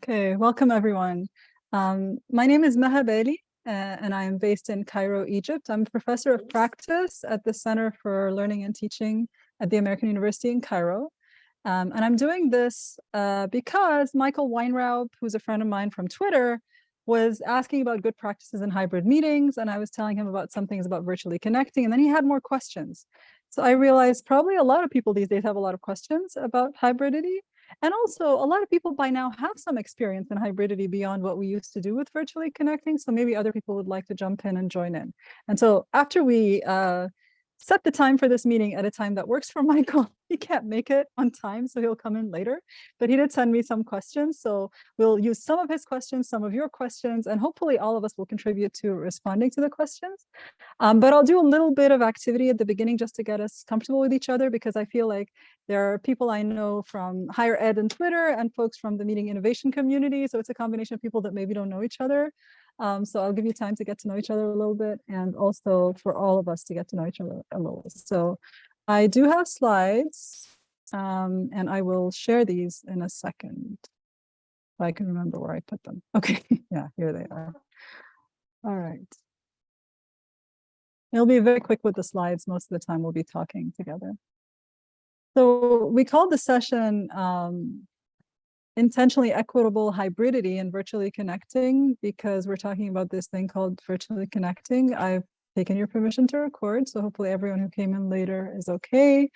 Okay, welcome everyone. Um, my name is Maha Bali, uh, and I am based in Cairo, Egypt. I'm a professor of practice at the Center for Learning and Teaching at the American University in Cairo. Um, and I'm doing this uh, because Michael Weinraub, who's a friend of mine from Twitter, was asking about good practices in hybrid meetings. And I was telling him about some things about virtually connecting. And then he had more questions. So I realized probably a lot of people these days have a lot of questions about hybridity. And also a lot of people by now have some experience in hybridity beyond what we used to do with virtually connecting. So maybe other people would like to jump in and join in. And so after we uh, set the time for this meeting at a time that works for Michael. He can't make it on time, so he'll come in later. But he did send me some questions. So we'll use some of his questions, some of your questions, and hopefully all of us will contribute to responding to the questions. Um, but I'll do a little bit of activity at the beginning just to get us comfortable with each other, because I feel like there are people I know from higher ed and Twitter and folks from the meeting innovation community. So it's a combination of people that maybe don't know each other. Um, so I'll give you time to get to know each other a little bit and also for all of us to get to know each other a little. So I do have slides um, and I will share these in a second. If I can remember where I put them. Okay, yeah, here they are. All right. It'll be very quick with the slides. Most of the time we'll be talking together. So we called the session um, intentionally equitable hybridity and virtually connecting because we're talking about this thing called virtually connecting. I've taken your permission to record, so hopefully everyone who came in later is okay.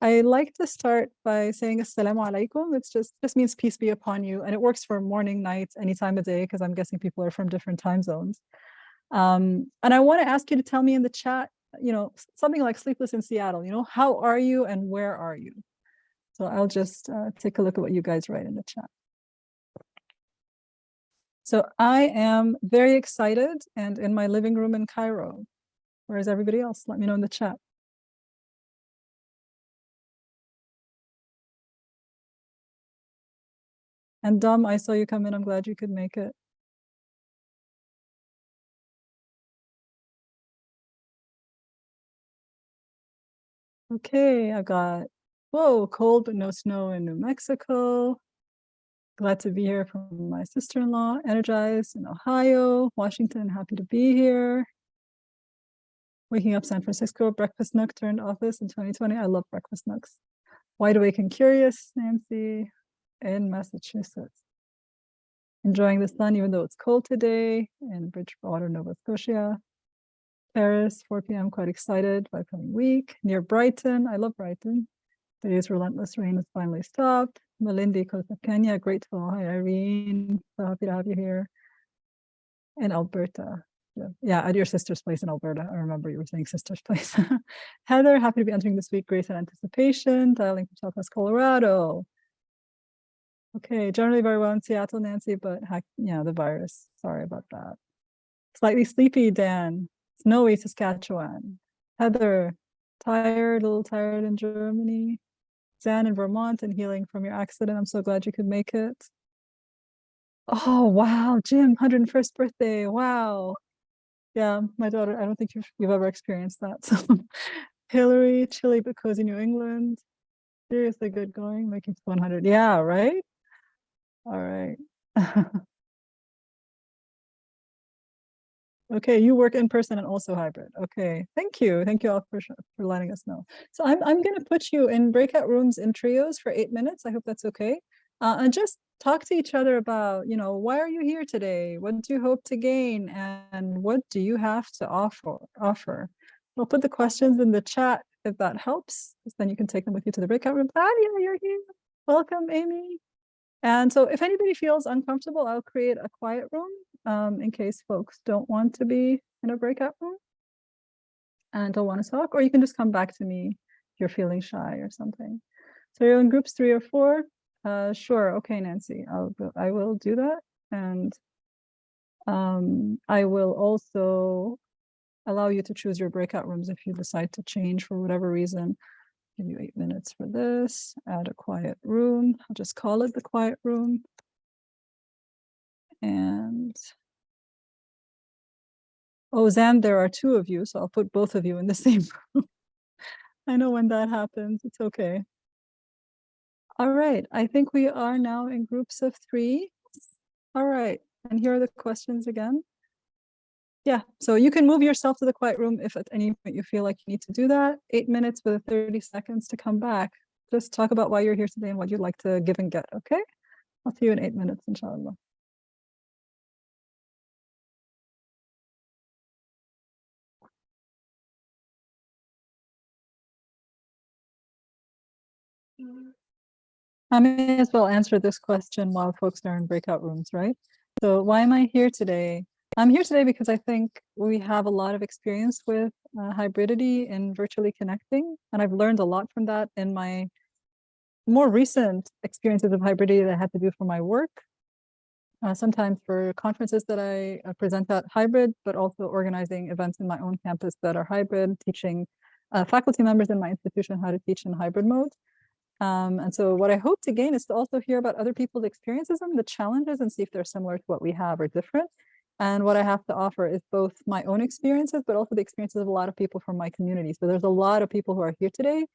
I like to start by saying assalamu alaikum. It's just just means peace be upon you. And it works for morning, night, any time of day, because I'm guessing people are from different time zones. Um, and I want to ask you to tell me in the chat, you know, something like sleepless in Seattle, you know, how are you and where are you? So I'll just uh, take a look at what you guys write in the chat. So I am very excited and in my living room in Cairo. Where's everybody else? Let me know in the chat. And Dom, I saw you come in. I'm glad you could make it. Okay, I got Whoa, cold but no snow in New Mexico. Glad to be here from my sister-in-law, energized in Ohio, Washington, happy to be here. Waking up San Francisco, breakfast nook turned office in 2020. I love breakfast nooks. Wide awake and curious, Nancy, in Massachusetts. Enjoying the sun even though it's cold today in Bridgewater, Nova Scotia. Paris, 4 p.m. Quite excited by coming week. Near Brighton. I love Brighton. Today's relentless rain has finally stopped. Malindi, coast of Kenya, grateful. Hi, Irene. So happy to have you here. In Alberta. Yeah, yeah, at your sister's place in Alberta. I remember you were saying sister's place. Heather, happy to be entering this week. Grace and anticipation. Dialing from Southwest Colorado. Okay, generally very well in Seattle, Nancy, but yeah, the virus. Sorry about that. Slightly sleepy, Dan. Snowy, Saskatchewan. Heather, tired, a little tired in Germany. Zan in Vermont and healing from your accident. I'm so glad you could make it. Oh, wow, Jim, 101st birthday. Wow. Yeah, my daughter, I don't think you've, you've ever experienced that. So Hillary, chilly but cozy New England. Seriously good going, making 100. Yeah, right? All right. Okay, you work in person and also hybrid. Okay, thank you. Thank you all for, for letting us know. So I'm, I'm going to put you in breakout rooms in trios for eight minutes. I hope that's okay. Uh, and just talk to each other about, you know, why are you here today? What do you hope to gain? And what do you have to offer? offer? I'll put the questions in the chat if that helps, then you can take them with you to the breakout room. Claudia, you're here. Welcome, Amy. And so if anybody feels uncomfortable, I'll create a quiet room um, in case folks don't want to be in a breakout room and don't want to talk, or you can just come back to me if you're feeling shy or something. So you're in groups three or four? Uh, sure, okay, Nancy, I'll, I will do that. And um, I will also allow you to choose your breakout rooms if you decide to change for whatever reason. Give you eight minutes for this, add a quiet room. I'll just call it the quiet room and oh, Zan, there are two of you, so I'll put both of you in the same room. I know when that happens, it's okay. All right, I think we are now in groups of three. All right, and here are the questions again. Yeah, so you can move yourself to the quiet room if at any point you feel like you need to do that. Eight minutes with 30 seconds to come back. Just talk about why you're here today and what you'd like to give and get, okay? I'll see you in eight minutes, inshallah. I may as well answer this question while folks are in breakout rooms, right? So why am I here today? I'm here today because I think we have a lot of experience with uh, hybridity and virtually connecting, and I've learned a lot from that in my more recent experiences of hybridity that I had to do for my work. Uh, sometimes for conferences that I uh, present at hybrid, but also organizing events in my own campus that are hybrid, teaching uh, faculty members in my institution how to teach in hybrid mode. Um, and so what I hope to gain is to also hear about other people's experiences and the challenges and see if they're similar to what we have or different. And what I have to offer is both my own experiences, but also the experiences of a lot of people from my community. So there's a lot of people who are here today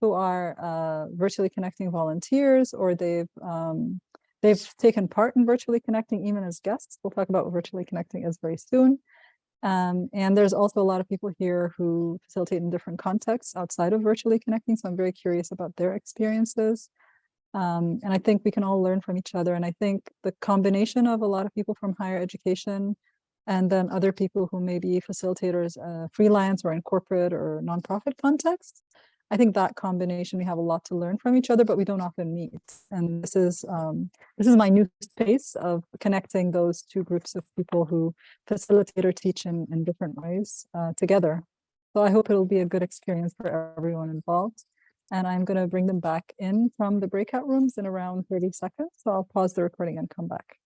who are uh, virtually connecting volunteers or they've um, they've taken part in virtually connecting even as guests. We'll talk about virtually connecting is very soon. Um, and there's also a lot of people here who facilitate in different contexts outside of virtually connecting. So I'm very curious about their experiences. Um, and I think we can all learn from each other. And I think the combination of a lot of people from higher education and then other people who may be facilitators, uh, freelance or in corporate or nonprofit contexts, I think that combination, we have a lot to learn from each other, but we don't often meet. And this is um, this is my new space of connecting those two groups of people who facilitate or teach in, in different ways uh, together. So I hope it'll be a good experience for everyone involved. And I'm going to bring them back in from the breakout rooms in around 30 seconds. So I'll pause the recording and come back.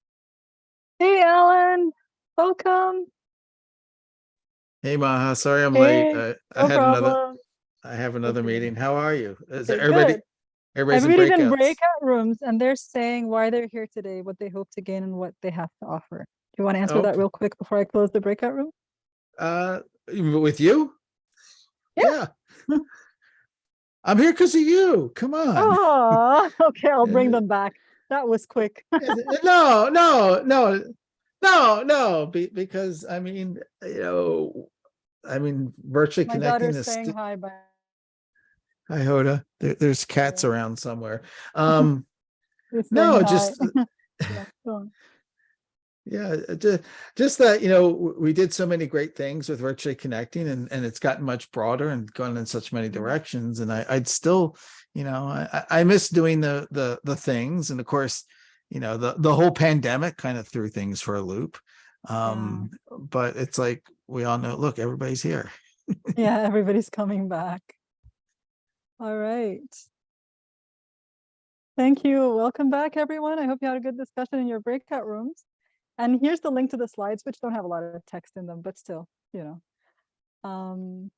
Hey, Alan, welcome. Hey Maha, sorry I'm Hey, late. I, I No had another, problem. I have another meeting. How are you? Is Okay, everybody, good. everybody's in Everybody's in breakouts? breakout rooms and they're saying why they're here today, what they hope to gain and what they have to offer. Do you want to answer that real quick before I close the breakout room? Uh, with you? Yeah. Yeah. I'm here because of you. Come on. Oh, okay, I'll bring them back. That was quick. No, no, no, no, no, be, because I mean, you know, I mean, virtually My connecting daughter's is. saying hi, but Hi, Hoda. There, there's cats around somewhere. Um, no, just, Yeah. Yeah, just, just that, you know, we did so many great things with virtually connecting and, and it's gotten much broader and gone in such many Mhm. directions. And I, I'd still, you know, I, I I miss doing the, the, the things. And of course, you know, the, the whole pandemic kind of threw things for a loop. Um, but it's like, we all know, look, everybody's here. Yeah, everybody's coming back. All right. Thank you. Welcome back, everyone. I hope you had a good discussion in your breakout rooms. And here's the link to the slides, which don't have a lot of text in them, but still, you know. Um,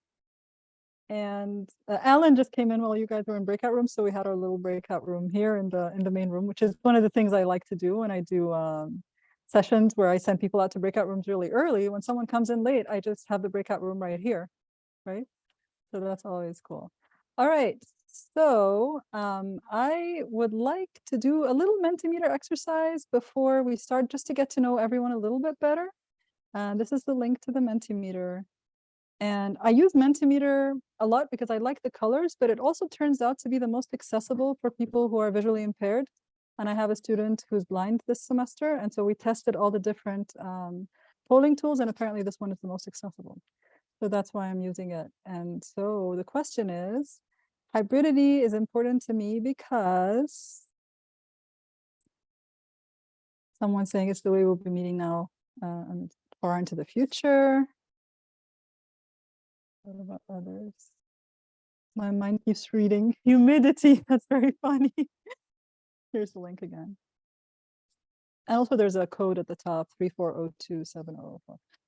and uh, Alan just came in while you guys were in breakout rooms, so we had our little breakout room here in the in the main room, which is one of the things I like to do when I do um, sessions where I send people out to breakout rooms really early. When someone comes in late, I just have the breakout room right here, right? So that's always cool. All right, so um, I would like to do a little Mentimeter exercise before we start, just to get to know everyone a little bit better. And this is the link to the Mentimeter. And I use Mentimeter a lot because I like the colors, but it also turns out to be the most accessible for people who are visually impaired. And I have a student who's blind this semester. And so we tested all the different um, polling tools, and apparently this one is the most accessible. So that's why I'm using it. And so the question is, hybridity is important to me because someone's saying it's the way we'll be meeting now uh, and far into the future. What about others? My mind keeps reading humidity. That's very funny. Here's the link again. And also there's a code at the top, 3402704.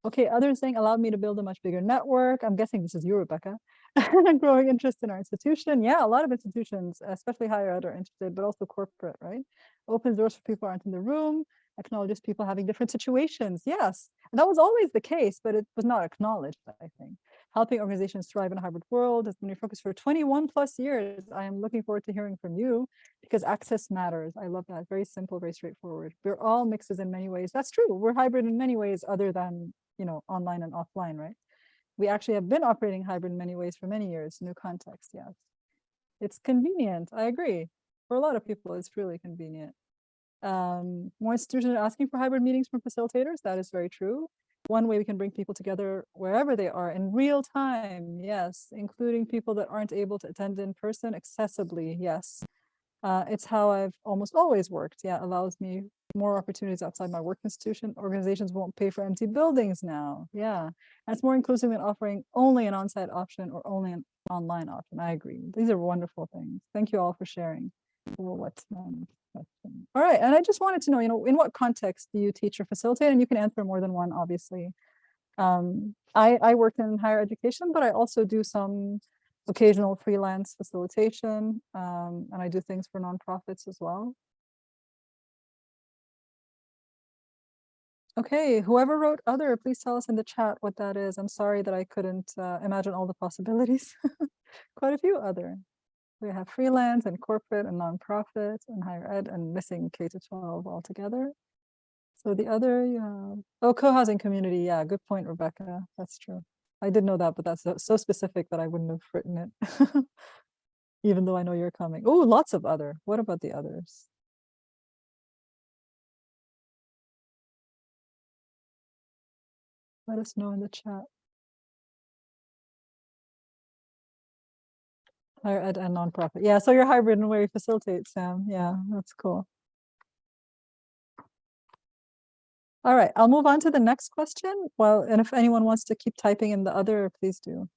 Okay, other thing allowed me to build a much bigger network. I'm guessing this is you, Rebecca. Growing interest in our institution. Yeah, a lot of institutions, especially higher ed are interested, but also corporate, right? Opens doors for people aren't in the room, acknowledges people having different situations. Yes, and that was always the case, but it was not acknowledged, I think. Helping organizations thrive in a hybrid world has been your focus for 21 plus years. I am looking forward to hearing from you because access matters. I love that. Very simple, very straightforward. We're all mixes in many ways. That's true. We're hybrid in many ways other than, you know, online and offline, right? We actually have been operating hybrid in many ways for many years. New context, yes. It's convenient. I agree. For a lot of people, it's really convenient. Um, more institutions are asking for hybrid meetings from facilitators. That is very true. One way we can bring people together wherever they are in real time, yes, including people that aren't able to attend in person accessibly, yes. Uh, it's how I've almost always worked. Yeah, allows me more opportunities outside my work institution. Organizations won't pay for empty buildings now. Yeah, that's more inclusive than offering only an on-site option or only an online option. I agree. These are wonderful things. Thank you all for sharing. Well, what's um, question. All right, and I just wanted to know, you know, in what context do you teach or facilitate? And you can answer more than one, obviously. Um, I, I work in higher education, but I also do some occasional freelance facilitation, um, and I do things for nonprofits as well. Okay, whoever wrote other, please tell us in the chat what that is. I'm sorry that I couldn't uh, imagine all the possibilities. Quite a few other. We have freelance and corporate and nonprofit and higher ed and missing K to 12 altogether. So the other. Oh, co-housing community. Yeah, good point, Rebecca. That's true. I did know that, but that's so specific that I wouldn't have written it. Even though I know you're coming. Oh, lots of other. What about the others? Let us know in the chat. Higher ed and nonprofit. Yeah, so you're hybrid and where you facilitate, Sam. Yeah, that's cool. All right, I'll move on to the next question. Well, and if anyone wants to keep typing in the other, please do.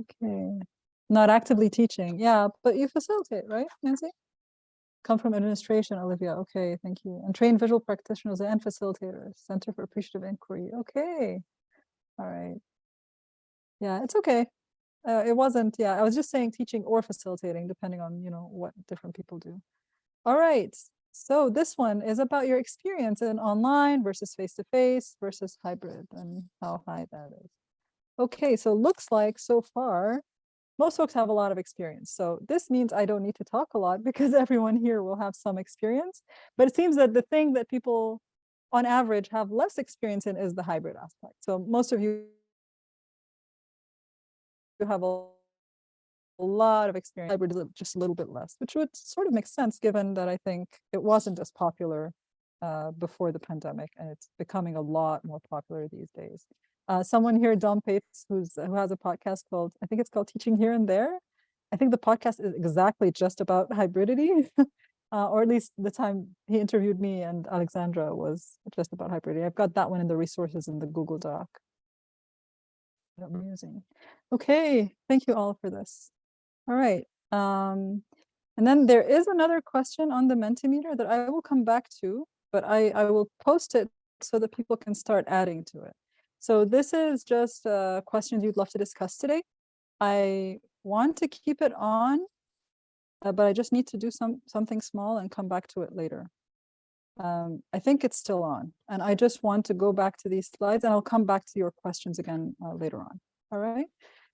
Okay, not actively teaching. Yeah, but you facilitate, right, Nancy? Come from administration, Olivia. Okay, thank you. And train visual practitioners and facilitators, Center for Appreciative Inquiry. Okay. All right. Yeah, it's okay. Uh, it wasn't, yeah, I was just saying teaching or facilitating, depending on, you know, what different people do. All right. So this one is about your experience in online versus face-to-face -face versus hybrid and how high that is. Okay, so it looks like so far most folks have a lot of experience. So this means I don't need to talk a lot because everyone here will have some experience. But it seems that the thing that people on average have less experience in is the hybrid aspect. So most of you have a, lot of experience, hybrid just a little bit less, which would sort of make sense given that I think it wasn't as popular uh, before the pandemic and it's becoming a lot more popular these days uh, someone here, Dom Pates, who's who has a podcast called, I think it's called Teaching Here and There. I think the podcast is exactly just about hybridity, uh, or at least the time he interviewed me and Alexandra was just about hybridity. I've got that one in the resources in the Google Doc I'm using. Okay, thank you all for this. All right. Um, and then there is another question on the Mentimeter that I will come back to, but I, I will post it so that people can start adding to it. So this is just uh, questions you'd love to discuss today. I want to keep it on, uh, but I just need to do some something small and come back to it later. Um, I think it's still on, and I just want to go back to these slides, and I'll come back to your questions again uh, later on. All right.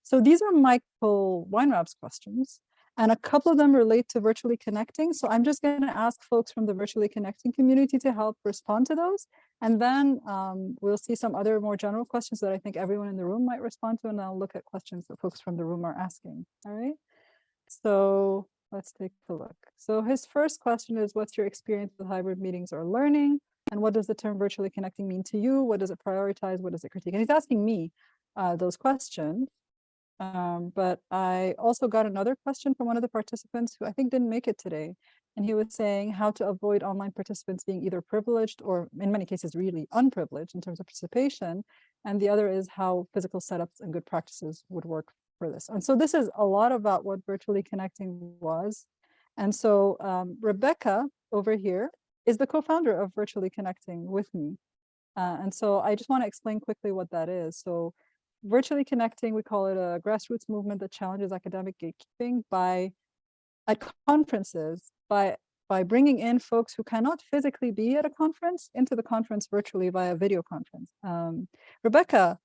So these are Michael Weinraub's questions. And a couple of them relate to virtually connecting. So I'm just going to ask folks from the virtually connecting community to help respond to those. And then um, we'll see some other more general questions that I think everyone in the room might respond to. And I'll look at questions that folks from the room are asking. All right. So let's take a look. So his first question is, what's your experience with hybrid meetings or learning? And what does the term virtually connecting mean to you? What does it prioritize? What does it critique? And he's asking me uh, those questions. Um, but I also got another question from one of the participants who I think didn't make it today. And he was saying how to avoid online participants being either privileged or in many cases really unprivileged in terms of participation. And the other is how physical setups and good practices would work for this. And so this is a lot about what virtually connecting was. And so um, Rebecca over here is the co-founder of Virtually Connecting with me. Uh, and so I just want to explain quickly what that is. So virtually connecting, we call it a grassroots movement that challenges academic gatekeeping by at conferences by by bringing in folks who cannot physically be at a conference into the conference virtually via video conference. Um, Rebecca,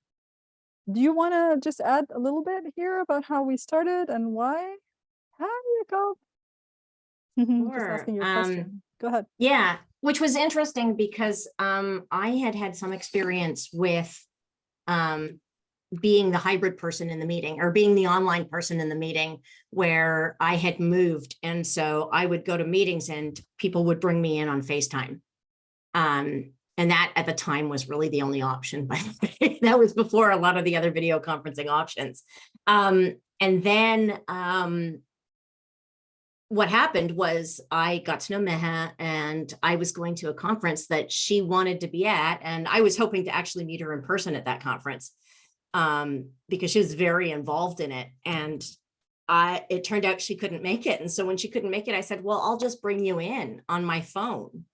do you want to just add a little bit here about how we started and why? How you go? Just Sure, asking your um, question. Go ahead. Yeah, which was interesting because um, I had had some experience with um, being the hybrid person in the meeting or being the online person in the meeting where I had moved. And so I would go to meetings and people would bring me in on FaceTime. Um, and that at the time was really the only option, by. That was before a lot of the other video conferencing options. Um, and then um, what happened was I got to know Maha and I was going to a conference that she wanted to be at. And I was hoping to actually meet her in person at that conference um, because she was very involved in it. And I, it turned out she couldn't make it. And so when she couldn't make it, I said, well, I'll just bring you in on my phone.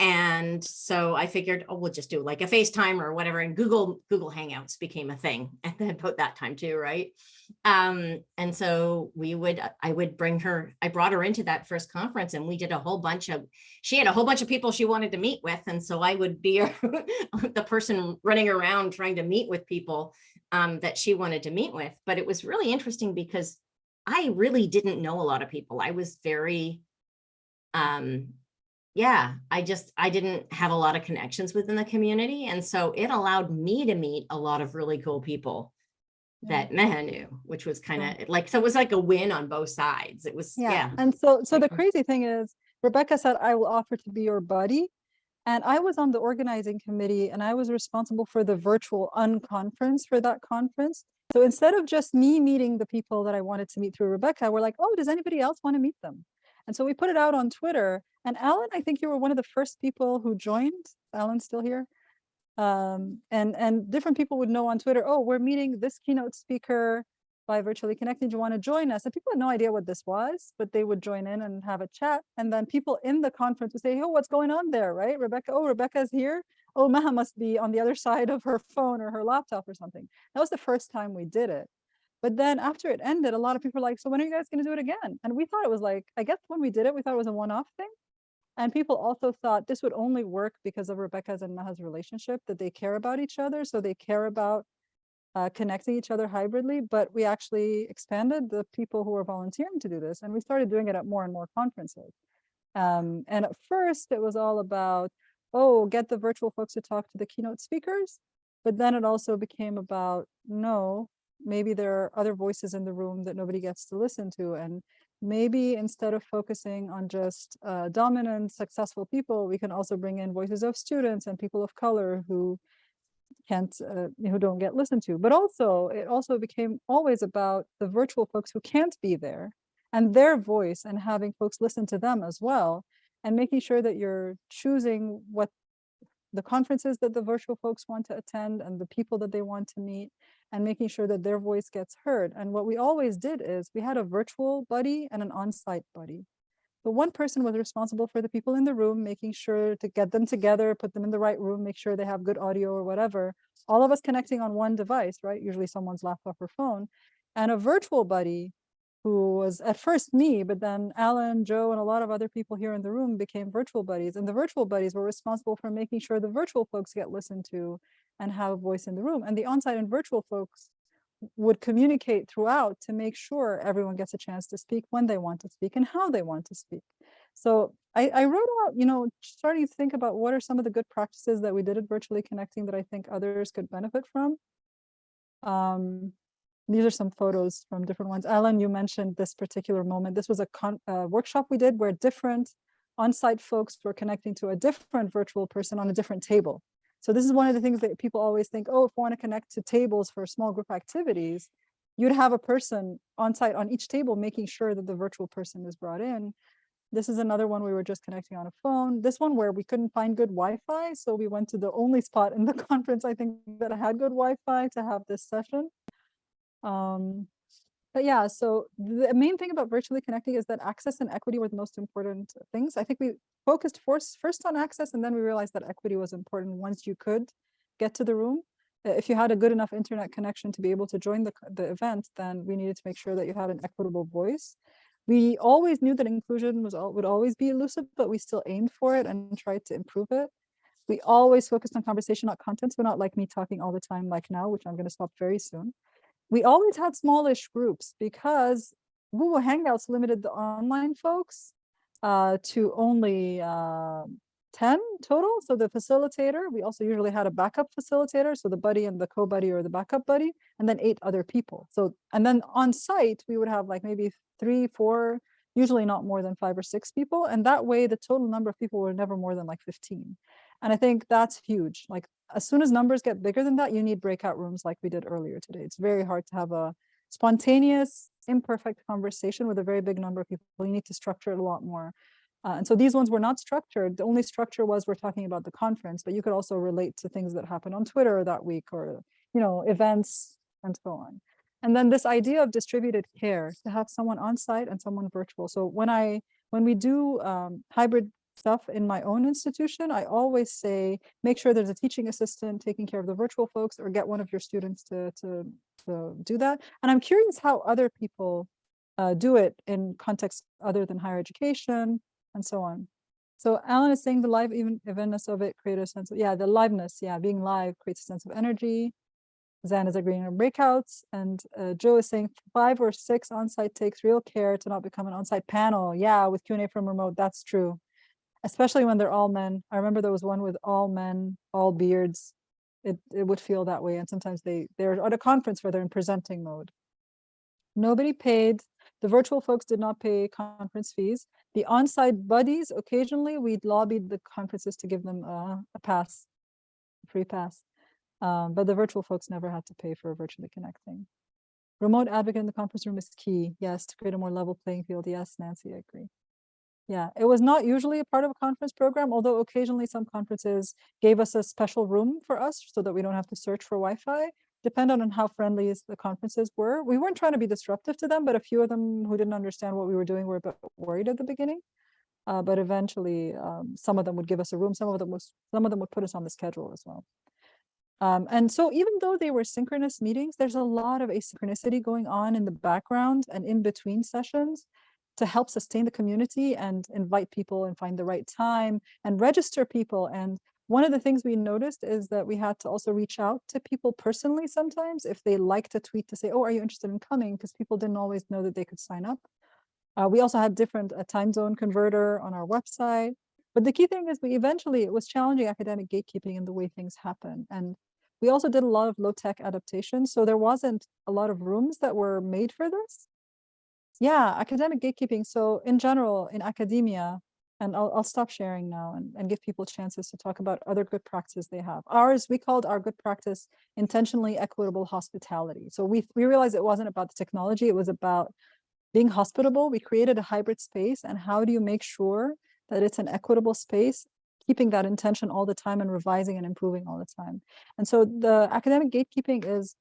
And so I figured, oh, we'll just do like a FaceTime or whatever. And Google, Google Hangouts became a thing at about that time too, right? Um, and so we would, I would bring her, I brought her into that first conference and we did a whole bunch of, she had a whole bunch of people she wanted to meet with. And so I would be the person running around trying to meet with people um, that she wanted to meet with. But it was really interesting because I really didn't know a lot of people. I was very, um, yeah, I just, I didn't have a lot of connections within the community. And so it allowed me to meet a lot of really cool people that Maha knew, which was kind of like, so it was like a win on both sides. It was, yeah. And so, so the crazy thing is Rebecca said, I will offer to be your buddy. And I was on the organizing committee and I was responsible for the virtual unconference for that conference. So instead of just me meeting the people that I wanted to meet through Rebecca, we're like, oh, does anybody else want to meet them? And so we put it out on Twitter and Alan, I think you were one of the first people who joined. Alan's still here. Um, and, and different people would know on Twitter, oh, we're meeting this keynote speaker by virtually connecting. Do you want to join us? And people had no idea what this was, but they would join in and have a chat. And then people in the conference would say, oh, what's going on there, right? Rebecca, oh, Rebecca's here. Oh, Maha must be on the other side of her phone or her laptop or something. That was the first time we did it. But then after it ended, a lot of people were like, so when are you guys going to do it again? And we thought it was like, I guess when we did it, we thought it was a one-off thing. And people also thought this would only work because of Rebecca's and Maha's relationship, that they care about each other. So they care about uh, connecting each other hybridly, but we actually expanded the people who were volunteering to do this. And we started doing it at more and more conferences. Um, and at first it was all about, oh, get the virtual folks to talk to the keynote speakers. But then it also became about, no, maybe there are other voices in the room that nobody gets to listen to. And maybe instead of focusing on just uh, dominant, successful people, we can also bring in voices of students and people of color who can't, uh, who don't get listened to. But also, it also became always about the virtual folks who can't be there and their voice and having folks listen to them as well and making sure that you're choosing what the conferences that the virtual folks want to attend and the people that they want to meet and making sure that their voice gets heard. And what we always did is we had a virtual buddy and an on-site buddy. But one person was responsible for the people in the room, making sure to get them together, put them in the right room, make sure they have good audio or whatever. All of us connecting on one device, right? Usually someone's laptop or phone. And a virtual buddy who was at first me, but then Alan, Joe, and a lot of other people here in the room became virtual buddies. And the virtual buddies were responsible for making sure the virtual folks get listened to and have a voice in the room. And the on-site and virtual folks would communicate throughout to make sure everyone gets a chance to speak when they want to speak and how they want to speak. So I, I wrote out, you know, starting to think about what are some of the good practices that we did at Virtually Connecting that I think others could benefit from. Um, these are some photos from different ones. Alan, you mentioned this particular moment. This was a con uh, workshop we did where different on-site folks were connecting to a different virtual person on a different table. So this is one of the things that people always think, oh, if we want to connect to tables for small group activities, you'd have a person on site on each table, making sure that the virtual person is brought in. This is another one we were just connecting on a phone. This one where we couldn't find good Wi-Fi. So we went to the only spot in the conference, I think that had good Wi-Fi to have this session. Um, but yeah, so the main thing about virtually connecting is that access and equity were the most important things. I think we focused first, first on access and then we realized that equity was important once you could get to the room. If you had a good enough internet connection to be able to join the, the event, then we needed to make sure that you had an equitable voice. We always knew that inclusion was, al- would always be elusive, but we still aimed for it and tried to improve it. We always focused on conversation, not content, so not like me talking all the time like now, which I'm gonna stop very soon. We always had smallish groups because Google Hangouts limited the online folks uh, to only uh, 10 total. So the facilitator, we also usually had a backup facilitator. So the buddy and the co-buddy or the backup buddy, and then eight other people. So, and then on site, we would have like maybe three, four, usually not more than five or six people. And that way the total number of people were never more than like 15. And I think that's huge. Like as soon as numbers get bigger than that, you need breakout rooms like we did earlier today. It's very hard to have a spontaneous, imperfect conversation with a very big number of people. You need to structure it a lot more. Uh, and so these ones were not structured. The only structure was we're talking about the conference, but you could also relate to things that happened on Twitter that week or, you know, events and so on. And then this idea of distributed care to have someone on site and someone virtual. So when I, when we do um, hybrid stuff in my own institution, I always say, make sure there's a teaching assistant taking care of the virtual folks or get one of your students to, to, to do that. And I'm curious how other people uh, do it in context other than higher education and so on. So Alan is saying the live even eventness of it created a sense of, yeah, the liveness, yeah, being live creates a sense of energy. Zan is agreeing on breakouts and uh, Joe is saying five or six on-site takes real care to not become an on-site panel. Yeah, with Q&A from remote, that's true. Especially when they're all men. I remember there was one with all men, all beards. It, it would feel that way. And sometimes they, they're at a conference where they're in presenting mode. Nobody paid. The virtual folks did not pay conference fees. The on-site buddies, occasionally we'd lobbied the conferences to give them a, a pass, a free pass. Um, but the virtual folks never had to pay for virtually connecting. Remote advocate in the conference room is key. Yes, to create a more level playing field. Yes, Nancy, I agree. Yeah, it was not usually a part of a conference program, although occasionally some conferences gave us a special room for us so that we don't have to search for Wi-Fi. Depending on how friendly the conferences were. We weren't trying to be disruptive to them, but a few of them who didn't understand what we were doing were a bit worried at the beginning. Uh, but eventually, um, some of them would give us a room. Some of them was some of them would put us on the schedule as well. Um, and so even though they were synchronous meetings, there's a lot of asynchronicity going on in the background and in between sessions to help sustain the community and invite people and find the right time and register people. And one of the things we noticed is that we had to also reach out to people personally sometimes if they liked a tweet to say, oh, are you interested in coming? Because people didn't always know that they could sign up. Uh, we also had different a time zone converter on our website. But the key thing is we eventually, it was challenging academic gatekeeping in the way things happen. And we also did a lot of low tech adaptations. So there wasn't a lot of rooms that were made for this. Yeah, academic gatekeeping. So in general, in academia, and I'll, I'll stop sharing now and, and give people chances to talk about other good practices they have. Ours, we called our good practice intentionally equitable hospitality. So we, we realized it wasn't about the technology, it was about being hospitable. We created a hybrid space and how do you make sure that it's an equitable space keeping that intention all the time and revising and improving all the time. And so the academic gatekeeping is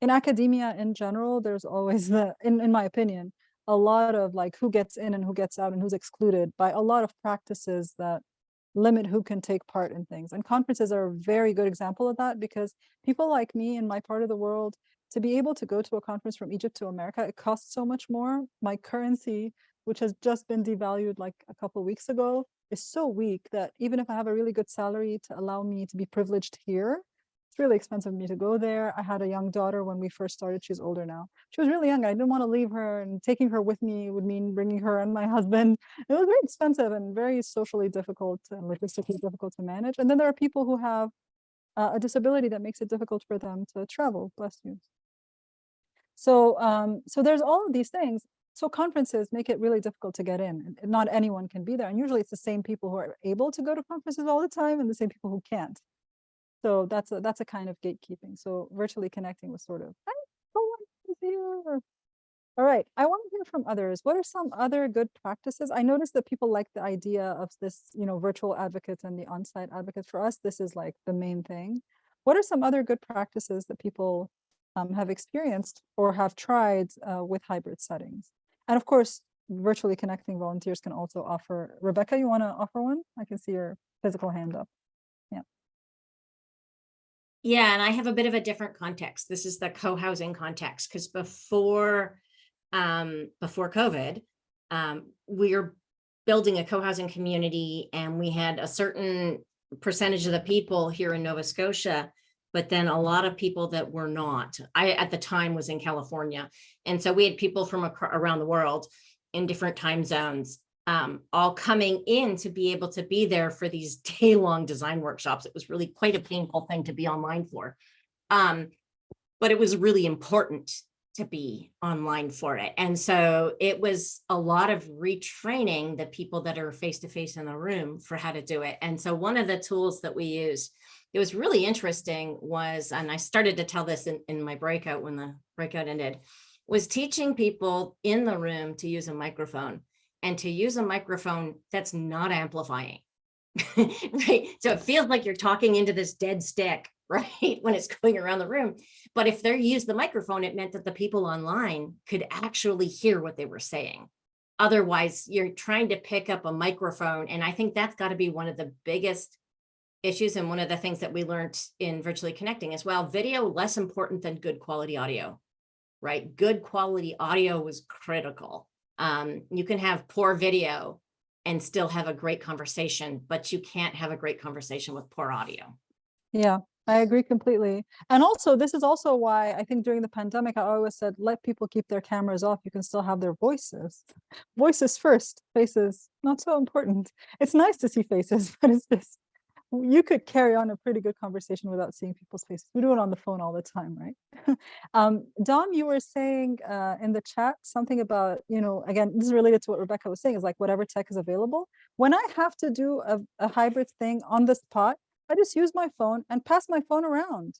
in academia in general, there's always the, in, in my opinion, a lot of like who gets in and who gets out and who's excluded by a lot of practices that limit who can take part in things. And conferences are a very good example of that because people like me in my part of the world, to be able to go to a conference from Egypt to America, it costs so much more. My currency, which has just been devalued like a couple weeks ago, is so weak that even if I have a really good salary to allow me to be privileged here, it's really expensive for me to go there. I had a young daughter when we first started. She's older now. She was really young. I didn't want to leave her and taking her with me would mean bringing her and my husband. It was very expensive and very socially difficult and logistically difficult to manage. And then there are people who have uh, a disability that makes it difficult for them to travel. Bless you. So, um, so there's all of these things. So conferences make it really difficult to get in. Not anyone can be there. And usually it's the same people who are able to go to conferences all the time and the same people who can't. So that's a, that's a kind of gatekeeping. So virtually connecting was sort of, "Hey, no one is here." All right, I want to hear from others. What are some other good practices? I noticed that people like the idea of this, you know, virtual advocates and the on-site advocates. For us, this is like the main thing. What are some other good practices that people um, have experienced or have tried uh, with hybrid settings? And of course, virtually connecting volunteers can also offer. Rebecca, you want to offer one? I can see your physical hand up. Yeah, and I have a bit of a different context. This is the co-housing context because before um before COVID, um, we were building a co-housing community and we had a certain percentage of the people here in Nova Scotia, but then a lot of people that were not. I, at the time, was in California. And so we had people from around the world in different time zones, um, all coming in to be able to be there for these day-long design workshops. It was really quite a painful thing to be online for. Um, but it was really important to be online for it. And so it was a lot of retraining the people that are face-to-face in the room for how to do it. And so one of the tools that we use, it was really interesting was, and I started to tell this in, in my breakout when the breakout ended, was teaching people in the room to use a microphone and to use a microphone that's not amplifying. right? So it feels like you're talking into this dead stick, right? When it's going around the room. But if they used the microphone, it meant that the people online could actually hear what they were saying. Otherwise, you're trying to pick up a microphone. And I think that's got to be one of the biggest issues and one of the things that we learned in virtually connecting as well. Video less important than good quality audio, right? Good quality audio was critical. Um, you can have poor video and still have a great conversation, but you can't have a great conversation with poor audio. Yeah, I agree completely. And also, this is also why I think during the pandemic, I always said, let people keep their cameras off. You can still have their voices. Voices first, faces, not so important. It's nice to see faces, but it's just, you could carry on a pretty good conversation without seeing people's faces. We do it on the phone all the time, right? um, Dom, you were saying uh, in the chat something about, you know, again, this is related to what Rebecca was saying, is like whatever tech is available. When I have to do a, a hybrid thing on the spot, I just use my phone and pass my phone around.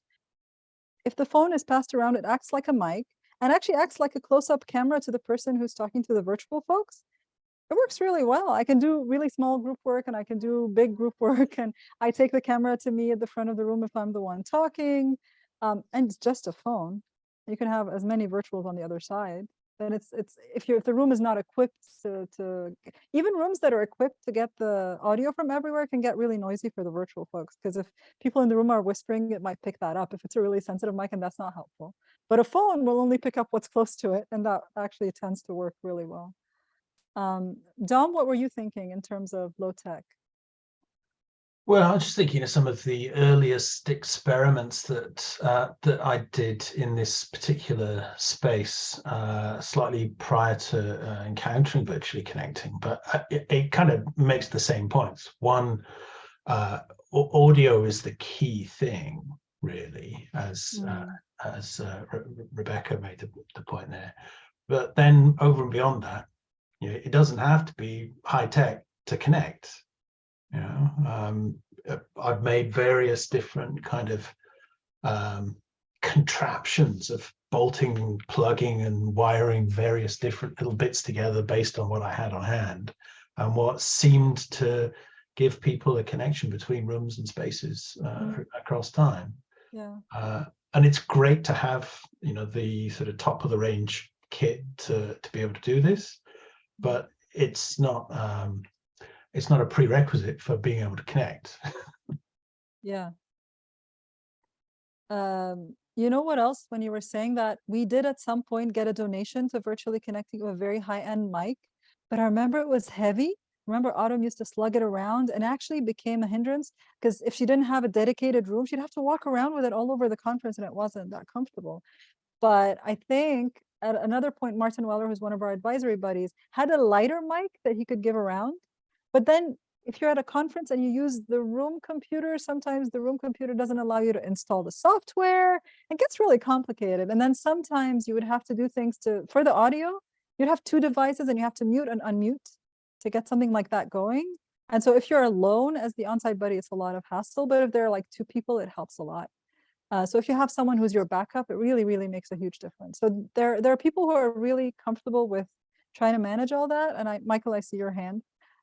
If the phone is passed around, it acts like a mic and actually acts like a close-up camera to the person who's talking to the virtual folks. It works really well. I can do really small group work and I can do big group work and I take the camera to me at the front of the room if I'm the one talking. Um, and it's just a phone. You can have as many virtuals on the other side then it's it's if you if the room is not equipped to to even rooms that are equipped to get the audio from everywhere can get really noisy for the virtual folks because if people in the room are whispering it might pick that up if it's a really sensitive mic and that's not helpful but a phone will only pick up what's close to it and that actually tends to work really well um dom what were you thinking in terms of low tech Well, I was just thinking of some of the earliest experiments that uh, that I did in this particular space, uh, slightly prior to uh, encountering virtually connecting. But uh, it, it kind of makes the same points. One, uh, audio is the key thing, really, as uh, as uh, Re- Rebecca made the, the point there. But then over and beyond that, you know, it doesn't have to be high tech to connect you know? Um uh, i've made various different kind of um contraptions of bolting plugging and wiring various different little bits together based on what i had on hand and what seemed to give people a connection between rooms and spaces uh, Mm. across time. Yeah. Uh, and it's great to have you know the sort of top of the range kit to to be able to do this but it's not um it's not a prerequisite for being able to connect Yeah. Um, you know what else, when you were saying that, we did at some point get a donation to virtually connecting to a very high-end mic, but I remember it was heavy. Remember Autumm used to slug it around and actually became a hindrance because if she didn't have a dedicated room, she'd have to walk around with it all over the conference and it wasn't that comfortable. But I think at another point, Martin Weller, who's one of our advisory buddies, had a lighter mic that he could give around. But then if you're at a conference and you use the room computer, sometimes the room computer doesn't allow you to install the software. It gets really complicated. And then sometimes you would have to do things to, for the audio, you'd have two devices and you have to mute and unmute to get something like that going. And so if you're alone as the on-site buddy, it's a lot of hassle, but if there are like two people, it helps a lot. Uh, so if you have someone who's your backup, it really, really makes a huge difference. So there, there are people who are really comfortable with trying to manage all that. And I, Michael, I see your hand.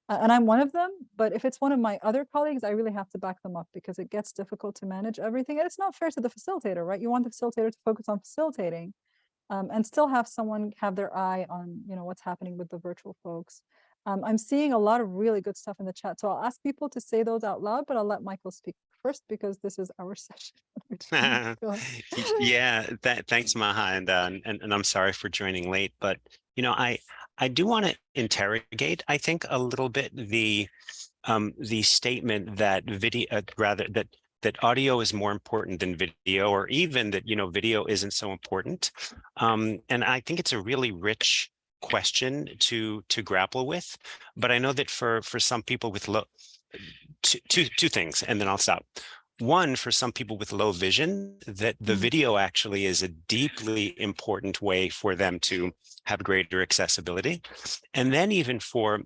Uh, and I'm one of them, but if it's one of my other colleagues, I really have to back them up because it gets difficult to manage everything. And it's not fair to the facilitator, right? You want the facilitator to focus on facilitating um, and still have someone have their eye on, you know, what's happening with the virtual folks. Um, I'm seeing a lot of really good stuff in the chat. So I'll ask people to say those out loud, but I'll let Michael speak first because this is our session. Yeah, that, thanks, Maha, and, uh, and and I'm sorry for joining late, but you know, I I do want to interrogate, I think, a little bit the um, the statement that video, uh, rather that that audio is more important than video, or even that you know video isn't so important. Um, and I think it's a really rich question to to grapple with. But I know that for for some people with low, two two two things, and then I'll stop. One, for some people with low vision, that the Mhm. video actually is a deeply important way for them to have greater accessibility. And then even for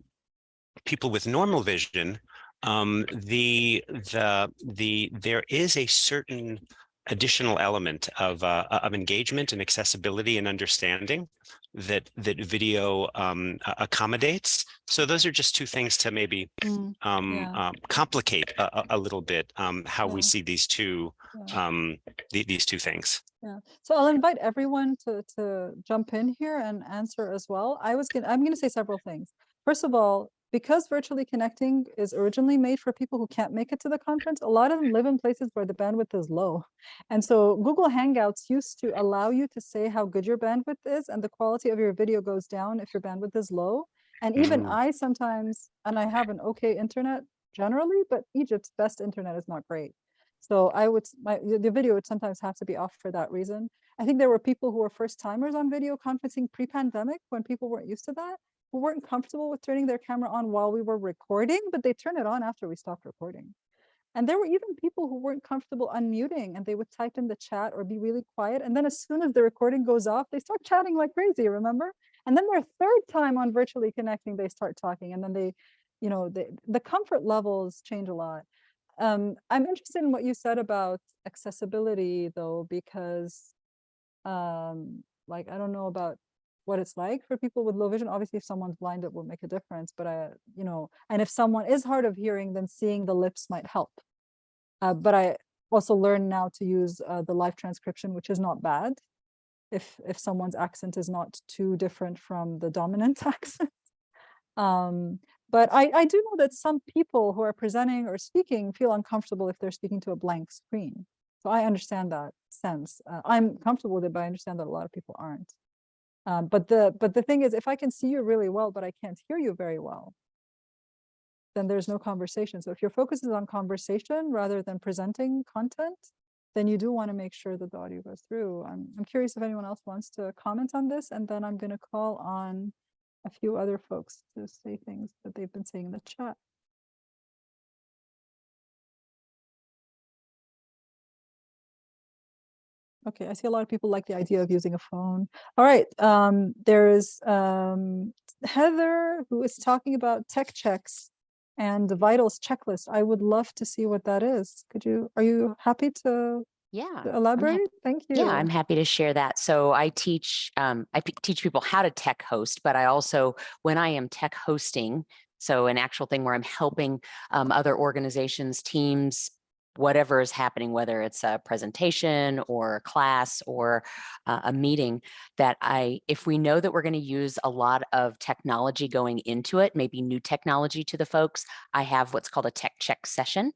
people with normal vision, um, the the the there is a certain additional element of uh, of engagement and accessibility and understanding that that video um, accommodates. So those are just two things to maybe Mm, um, Yeah. um, complicate a, a- little bit um, how we see these two yeah. um, the, these two things. Yeah, so I'll invite everyone to to jump in here and answer as well. I was gonna, I'm gonna say several things. First of all, because virtually connecting is originally made for people who can't make it to the conference, a lot of them live in places where the bandwidth is low. And so Google Hangouts used to allow you to say how good your bandwidth is and the quality of your video goes down if your bandwidth is low. And even Mm. I sometimes, and I have an okay internet generally, but Egypt's best internet is not great. So I would, my, the the video would sometimes have to be off for that reason. I think there were people who were first timers on video conferencing pre-pandemic when people weren't used to that, who weren't comfortable with turning their camera on while we were recording, but they turn it on after we stopped recording. And there were even people who weren't comfortable unmuting and they would type in the chat or be really quiet. And then as soon as the recording goes off, they start chatting like crazy, remember? And then their third time on virtually connecting, they start talking and then they, you know, they, the comfort levels change a lot. Um, I'm interested in what you said about accessibility though, because um, like, I don't know about what it's like for people with low vision. Obviously, if someone's blind, it will make a difference, but I, you know, and if someone is hard of hearing, then seeing the lips might help. Uh, but I also learned now to use uh, the live transcription, which is not bad. If if someone's accent is not too different from the dominant accent. Um, but I, I do know that some people who are presenting or speaking feel uncomfortable if they're speaking to a blank screen. So I understand that sense. Uh, I'm comfortable with it, but I understand that a lot of people aren't. Um, but the but the thing is, if I can see you really well, but I can't hear you very well, then there's no conversation. So if your focus is on conversation rather than presenting content, then you do want to make sure that the audio goes through. I'm, I'm curious if anyone else wants to comment on this, and then I'm going to call on a few other folks to say things that they've been saying in the chat. Okay, I see a lot of people like the idea of using a phone. All right, um, there's um, Heather who is talking about tech checks and the vitals checklist. I would love to see what that is. Could you, are you happy to Yeah. to I'm hap- elaborate? Thank you. Yeah, I'm happy to share that. So I teach um, I teach people how to tech host, but I also when I am tech hosting, so an actual thing where I'm helping um, other organizations, teams, whatever is happening, whether it's a presentation or a class or uh, a meeting, that I, if we know that we're going to use a lot of technology going into it, maybe new technology to the folks, I have what's called a tech check session.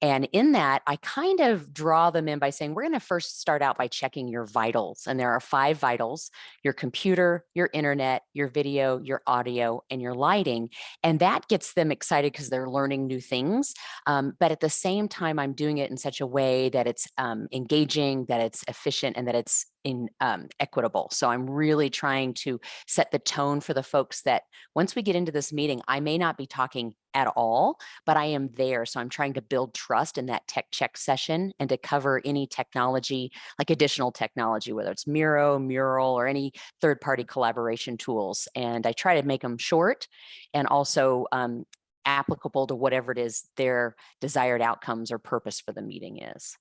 And in that, I kind of draw them in by saying, we're going to first start out by checking your vitals. And there are five vitals, your computer, your internet, your video, your audio, and your lighting. And that gets them excited because they're learning new things. Um, but at the same time, I'm doing it in such a way that it's um, engaging, that it's efficient, and that it's in um, equitable. So I'm really trying to set the tone for the folks that once we get into this meeting, I may not be talking at all, but I am there. So I'm trying to build trust in that tech check session and to cover any technology, like additional technology, whether it's Miro, Mural, or any third party collaboration tools. And I try to make them short and also um, applicable to whatever it is their desired outcomes or purpose for the meeting is.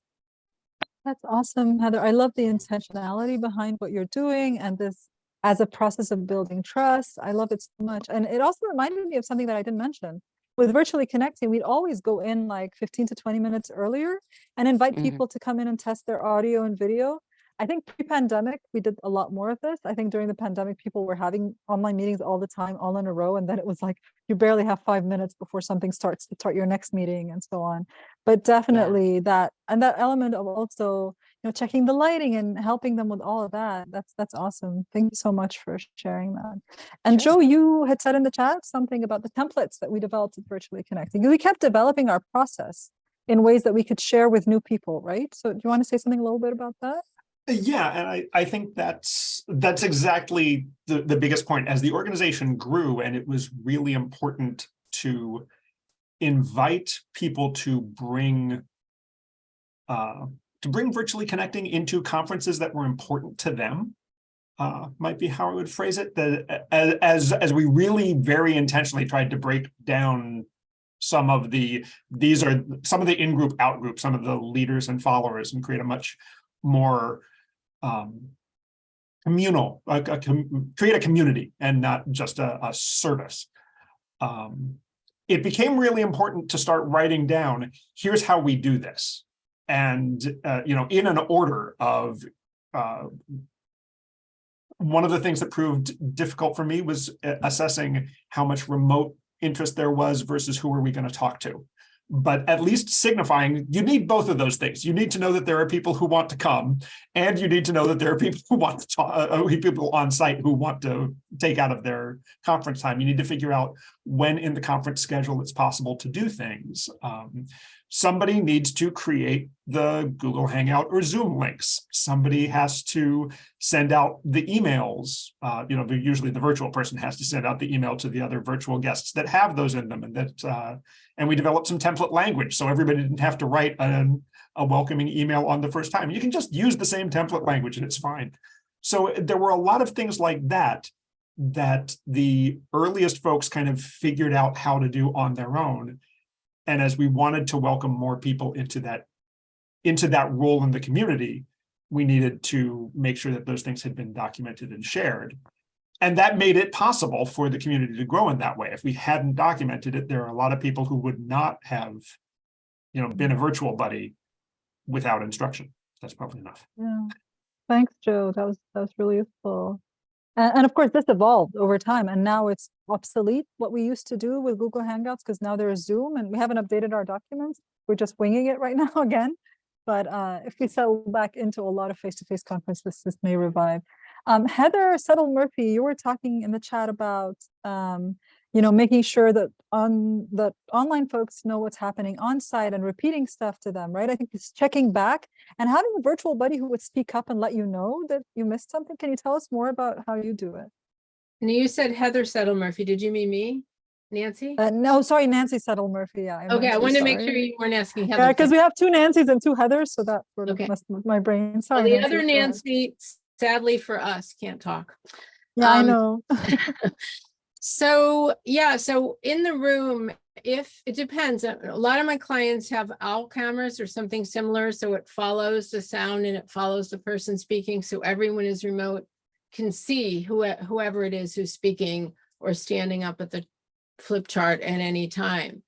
That's awesome, Heather. I love the intentionality behind what you're doing and this as a process of building trust. I love it so much. And it also reminded me of something that I didn't mention. With virtually connecting, we'd always go in like 15 to 20 minutes earlier and invite Mhm. people to come in and test their audio and video. I think pre-pandemic, we did a lot more of this. I think during the pandemic, people were having online meetings all the time, all in a row. And then it was like, you barely have five minutes before something starts to start your next meeting and so on. But definitely that, and that element of also, you know, checking the lighting and helping them with all of that. That's, that's awesome. Thank you so much for sharing that. And Sure. Joe, you had said in the chat something about the templates that we developed at Virtually Connecting. We kept developing our process in ways that we could share with new people, right? So do you want to say something a little bit about that? Yeah, and I, I think that's that's exactly the, the biggest point. As the organization grew, and it was really important to invite people to bring uh, to bring virtually connecting into conferences that were important to them. Uh, might be how I would phrase it. That as as as we really very intentionally tried to break down some of the these are some of the in-group out-group, some of the leaders and followers, and create a much more um, communal, a, a com- create a community and not just a, a service. Um, it became really important to start writing down, here's how we do this. And, uh, you know, in an order of, uh, one of the things that proved difficult for me was uh, assessing how much remote interest there was versus who are we going to talk to but at least signifying you need both of those things. You need to know that there are people who want to come, and you need to know that there are people who want to talk, uh, people on site who want to take out of their conference time. You need to figure out when in the conference schedule it's possible to do things. Um, somebody needs to create the Google Hangout or Zoom links. Somebody has to send out the emails. Uh, you know, usually the virtual person has to send out the email to the other virtual guests that have those in them and that uh, and we developed some template language so everybody didn't have to write a, a welcoming email on the first time. You can just use the same template language and it's fine. So there were a lot of things like that that the earliest folks kind of figured out how to do on their own. And as we wanted to welcome more people into that into that role in the community, we needed to make sure that those things had been documented and shared. And that made it possible for the community to grow in that way. If we hadn't documented it, there are a lot of people who would not have, you know, been a virtual buddy without instruction. That's probably enough. Yeah. Thanks, Joe. That was that was really useful. And, of course, this evolved over time, and now it's obsolete what we used to do with Google Hangouts because now there's Zoom, and we haven't updated our documents. We're just winging it right now again. But uh, if we settle back into a lot of face-to-face conferences, this may revive. Um, Heather Settle Murphy, you were talking in the chat about, um, you know, making sure that on that online folks know what's happening on site and repeating stuff to them, right? I think it's checking back and having a virtual buddy who would speak up and let you know that you missed something. Can you tell us more about how you do it? And you said Heather Settle Murphy. Did you mean me? Nancy? Uh, no, sorry, Nancy Settle Murphy. Yeah. I'm Okay, I so wanted to make sure you weren't asking Yeah, because we have two Nancys and two Heathers, so that sort of Okay. messed with my brain. Well, Sorry. The Nancy, other. Nancy, sadly for us, can't talk. Yeah, I um, know. So, yeah, so in the room, if, it depends, a lot of my clients have owl cameras or something similar, so it follows the sound and it follows the person speaking, so everyone is remote can see who, whoever it is who's speaking or standing up at the flip chart at any time.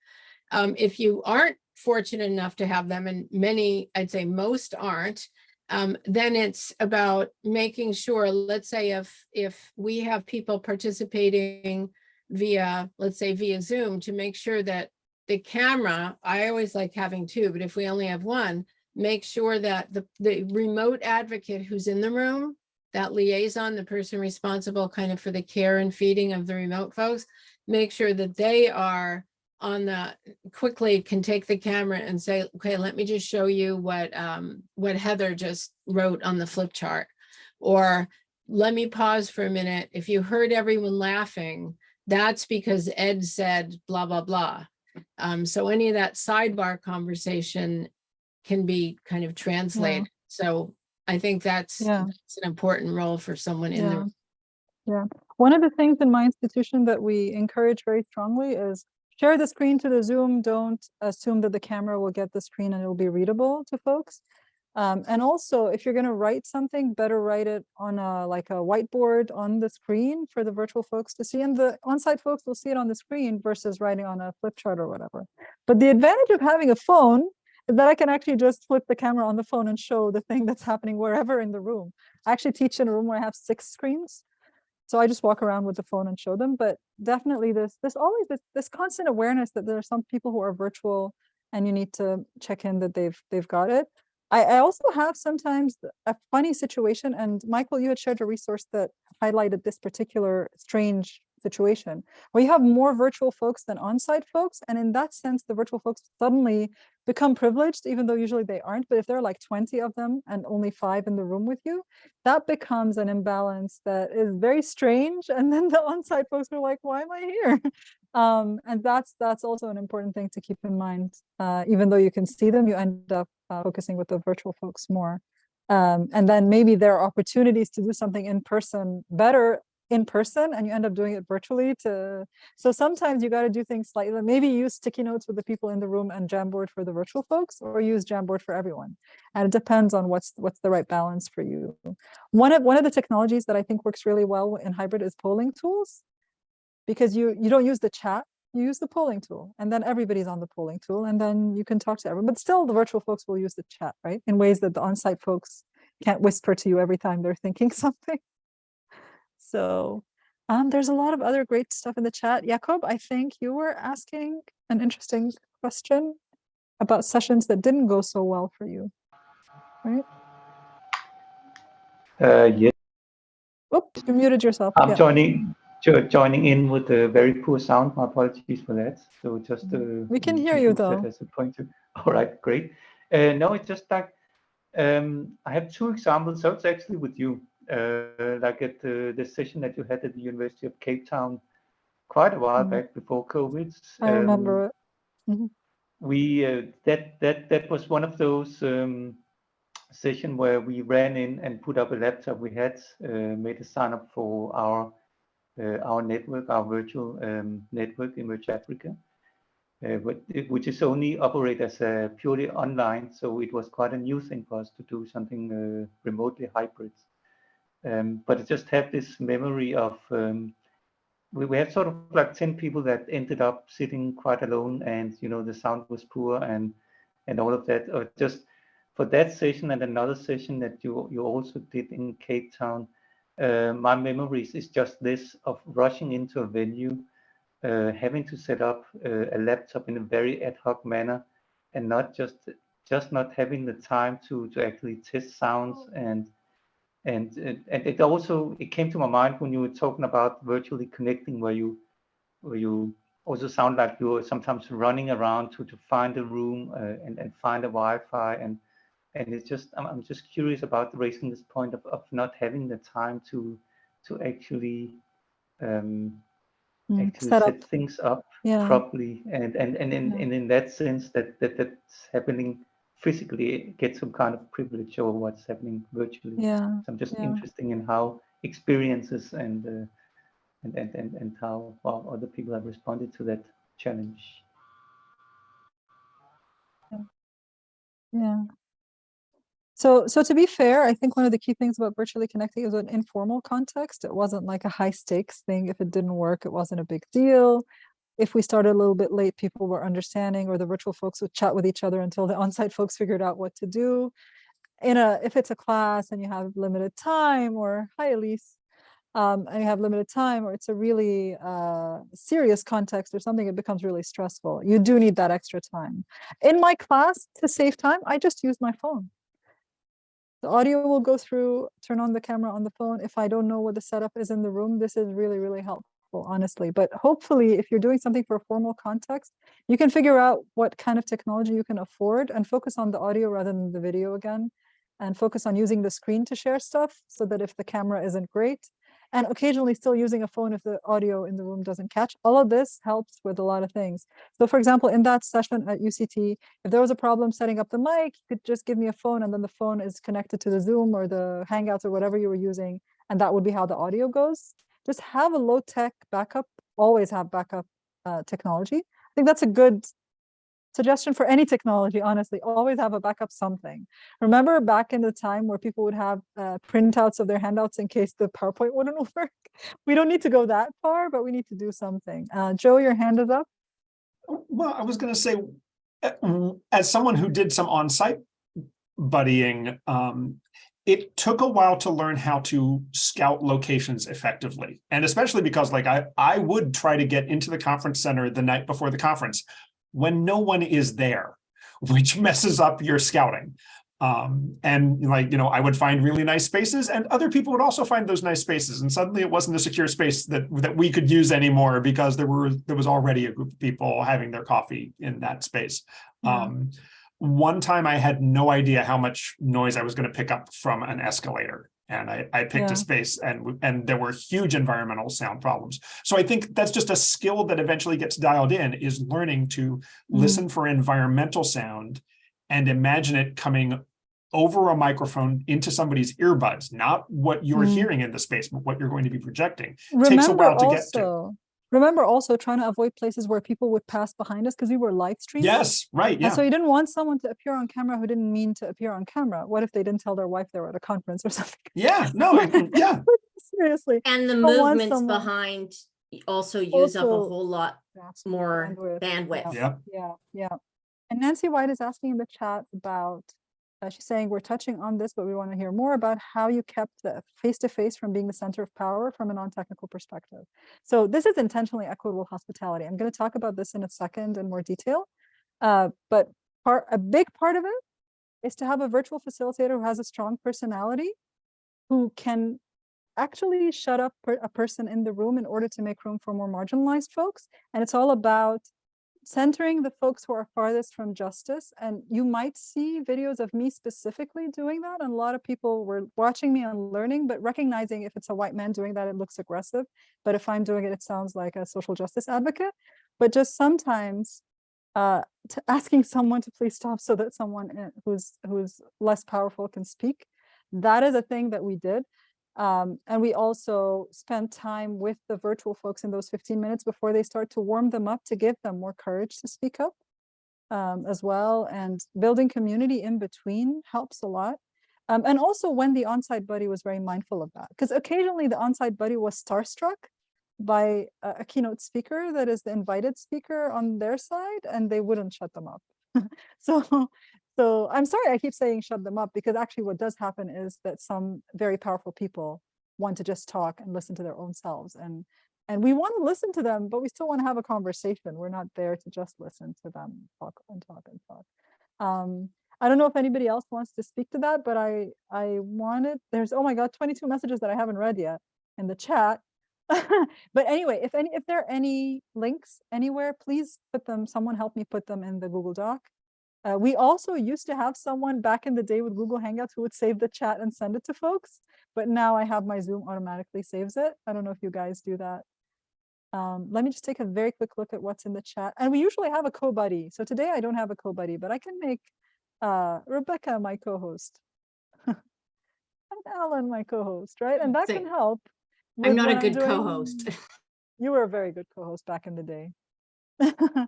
Um, if you aren't fortunate enough to have them, and many, I'd say most aren't, um, then it's about making sure, let's say if, if we have people participating via, let's say via Zoom, to make sure that the camera, I always like having two, but if we only have one, make sure that the, the remote advocate who's in the room, that liaison, the person responsible kind of for the care and feeding of the remote folks, make sure that they are on the, quickly can take the camera and say, okay, let me just show you what, um, what Heather just wrote on the flip chart. Or let me pause for a minute. If you heard everyone laughing, that's because Ed said blah, blah, blah. Um, so any of that sidebar conversation can be kind of translated. So I think that's, Yeah. that's an important role for someone in Yeah. the Yeah. One of the things in my institution that we encourage very strongly is share the screen to the Zoom. Don't assume that the camera will get the screen and it'll be readable to folks. Um, and also, if you're going to write something, better write it on a like a whiteboard on the screen for the virtual folks to see, and the on-site folks will see it on the screen versus writing on a flip chart or whatever. But the advantage of having a phone is that I can actually just flip the camera on the phone and show the thing that's happening wherever in the room. I actually teach in a room where I have six screens. So I just walk around with the phone and show them, but definitely this, this always, this, this constant awareness that there are some people who are virtual and you need to check in that they've, they've got it. I, I also have sometimes a funny situation and Michael, you had shared a resource that highlighted this particular strange situation where you have more virtual folks than on-site folks. And in that sense, the virtual folks suddenly become privileged, even though usually they aren't. But if there are like 20 of them and only five in the room with you, that becomes an imbalance that is very strange. And then the on-site folks are like, why am I here? Um, and that's that's also an important thing to keep in mind. Uh, even though you can see them, you end up uh, focusing with the virtual folks more. Um, and then maybe there are opportunities to do something in person better in person and you end up doing it virtually to so sometimes you got to do things slightly maybe use sticky notes with the people in the room and jamboard for the virtual folks or use jamboard for everyone. And it depends on what's what's the right balance for you. One of one of the technologies that i think works really well in hybrid is polling tools because you you don't use the chat you use the polling tool and then everybody's on the polling tool and then you can talk to everyone but still the virtual folks will use the chat right in ways that the on-site folks can't whisper to you every time they're thinking something so um, there's a lot of other great stuff in the chat. Jakob, I think you were asking an interesting question about sessions that didn't go so well for you, right? Uh, yes, Oops, you muted yourself. I'm Yeah. joining jo- joining in with a very poor sound. My apologies for that. So just uh, We can hear you, though. As a pointer. All right, great. Uh, no, it's just like um, I have two examples. So it's actually with you, uh, like at the, the session that you had at the University of Cape Town quite a while Mhm. back before COVID. I Um, remember it. we uh, that that that was one of those um, session where we ran in and put up a laptop we had uh, made a sign up for our uh, our network our virtual um, network Emerge Africa uh, but it, which is only operate as a purely online so it was quite a new thing for us to do something uh, remotely hybrid um, but it just had this memory of um, we, we had sort of like 10 people that ended up sitting quite alone and you know the sound was poor and and all of that. Or just for that session and another session that you you also did in cape town uh, my memories is just this of rushing into a venue uh, having to set up uh, a laptop in a very ad hoc manner and not just just not having the time to to actually test sounds and and it- and it also it came to my mind when you were talking about virtually connecting where you where you also sound like you're sometimes running around to to find a room uh, and and find a Wi-Fi and and it's just I'm, I'm just curious about raising this point of, of not having the time to to actually um Mm, actually Set set, things up yeah. properly and and and in, Yeah. and in that sense that that that's happening physically get some kind of privilege over what's happening virtually Yeah, so I'm just yeah. interested in how experiences and, uh, and, and, and, and how other people have responded to that challenge. Yeah. So, so to be fair, I think one of the key things about virtually connecting is an informal context. It wasn't like a high stakes thing. If it didn't work, it wasn't a big deal. If we started a little bit late, people were understanding, or the virtual folks would chat with each other until the on-site folks figured out what to do. In a, if it's a class and you have limited time, or hi Elise, um, and you have limited time, or it's a really uh, serious context or something, it becomes really stressful. You do need that extra time. In my class, to save time, I just use my phone. The audio will go through, turn on the camera on the phone. If I don't know what the setup is in the room, this is really, really helpful, honestly. But hopefully, if you're doing something for a formal context, you can figure out what kind of technology you can afford and focus on the audio rather than the video again, and focus on using the screen to share stuff so that if the camera isn't great, and occasionally still using a phone if the audio in the room doesn't catch. All of this helps with a lot of things. So for example, in that session at UCT, if there was a problem setting up the mic, you could just give me a phone and then the phone is connected to the Zoom or the Hangouts or whatever you were using. And that would be how the audio goes. Just have a low tech backup, always have backup uh, technology. I think that's a good suggestion for any technology, honestly, always have a backup something. Remember back in the time where people would have uh, printouts of their handouts in case the PowerPoint wouldn't work? We don't need to go that far, but we need to do something. Uh, Joe, your hand is up. Well, I was gonna say, uh, as someone who did some on-site buddying, um, it took a while to learn how to scout locations effectively. And especially because like I, I would try to get into the conference center the night before the conference when no one is there, which messes up your scouting. Um, and like, you know, I would find really nice spaces and other people would also find those nice spaces. And suddenly it wasn't a secure space that, that we could use anymore because there were, there was already a group of people having their coffee in that space. Yeah. Um, one time I had no idea how much noise I was going to pick up from an escalator. And I, I picked Yeah. a space and, and there were huge environmental sound problems. So I think that's just a skill that eventually gets dialed in is learning to Mhm. listen for environmental sound and imagine it coming over a microphone into somebody's earbuds, not what you're Mm. hearing in the space, but what you're going to be projecting. It takes a while to get to. Also, remember also trying to avoid places where people would pass behind us because we were live streaming. Yes, right, And yeah. so you didn't want someone to appear on camera who didn't mean to appear on camera. What if they didn't tell their wife they were at a conference or something? Yeah, no, mm, mm, yeah. Seriously. And the Don't movements someone- behind also use up a whole lot That's more bandwidth, bandwidth. Yeah. Yeah, yeah. And Nancy White is asking in the chat about, uh, she's saying, we're touching on this, but we want to hear more about how you kept the face-to-face from being the center of power from a non-technical perspective. So this is intentionally equitable hospitality. I'm going to talk about this in a second in more detail. Uh, but part, a big part of it is to have a virtual facilitator who has a strong personality, who can actually shut up a person in the room in order to make room for more marginalized folks. And it's all about centering the folks who are farthest from justice. And you might see videos of me specifically doing that. And a lot of people were watching me and learning, but recognizing if it's a white man doing that, it looks aggressive. But if I'm doing it, it sounds like a social justice advocate. But just sometimes uh, asking someone to please stop so that someone uh, who's who's less powerful can speak. That is a thing that we did. Um, and we also spend time with the virtual folks in those 15 minutes before they start to warm them up to give them more courage to speak up um, as well. And building community in between helps a lot. Um, and also when the on-site buddy was very mindful of that, because occasionally the on-site buddy was starstruck by a, a keynote speaker that is the invited speaker on their side, and they wouldn't shut them up. so so I'm sorry I keep saying shut them up because actually what does happen is that some very powerful people want to just talk and listen to their own selves and and we want to listen to them, but we still want to have a conversation. We're not there to just listen to them talk and talk and talk. Um, I don't know if anybody else wants to speak to that, but I I wanted there's oh my god 22 messages that I haven't read yet in the chat. but anyway, if any if there are any links anywhere, please put them. Someone help me put them in the Google Doc. Uh, we also used to have someone back in the day with Google Hangouts who would save the chat and send it to folks, but now I have my Zoom automatically saves it. I don't know if you guys do that. Um, let me just take a very quick look at what's in the chat. And we usually have a co-buddy. So today I don't have a co-buddy, but I can make uh, Rebecca my co-host. and Alan my co-host, right? And that Say, can help. I'm not a good co-host. You were a very good co-host back in the day.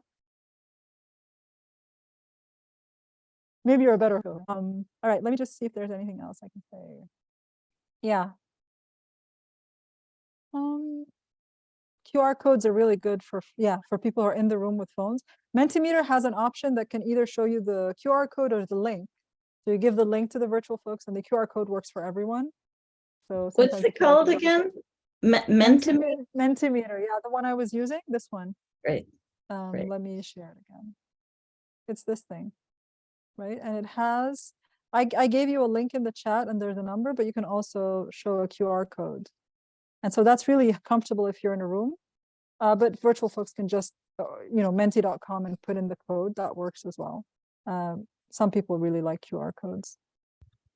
Maybe you're a better co. Um, all right, let me just see if there's anything else I can say. Yeah. Um, QR codes are really good for, yeah, for people who are in the room with phones. Mentimeter has an option that can either show you the QR code or the link. So you give the link to the virtual folks and the QR code works for everyone. So What's it called want to double check- again? Me- Mentimeter, Mentimeter, yeah, the one I was using, this one. right, Um, Right. let me share it again. It's this thing, right? And it has, I, I gave you a link in the chat and there's a number, but you can also show a QR code. And so that's really comfortable if you're in a room. Uh, but virtual folks can just, uh, you know, menti.com and put in the code, that works as well. Um, some people really like QR codes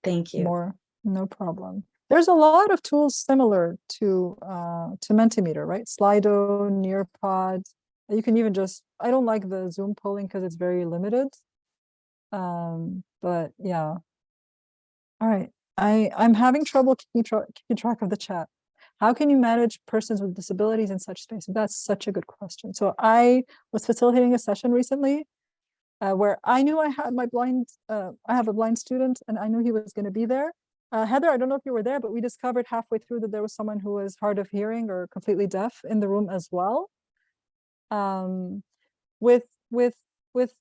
thank you. more, no problem. There's a lot of tools similar to uh, to Mentimeter, right? Slido, Nearpod. You can even just, I don't like the Zoom polling because it's very limited. Um, but yeah. All right, I, I'm having trouble keeping, tra- keeping track of the chat. How can you manage persons with disabilities in such spaces? That's such a good question. So I was facilitating a session recently uh, where I knew I had my blind, uh, I have a blind student and I knew he was going to be there. Uh, Heather, I don't know if you were there, but we discovered halfway through that there was someone who was hard of hearing or completely deaf in the room as well. Um, with with with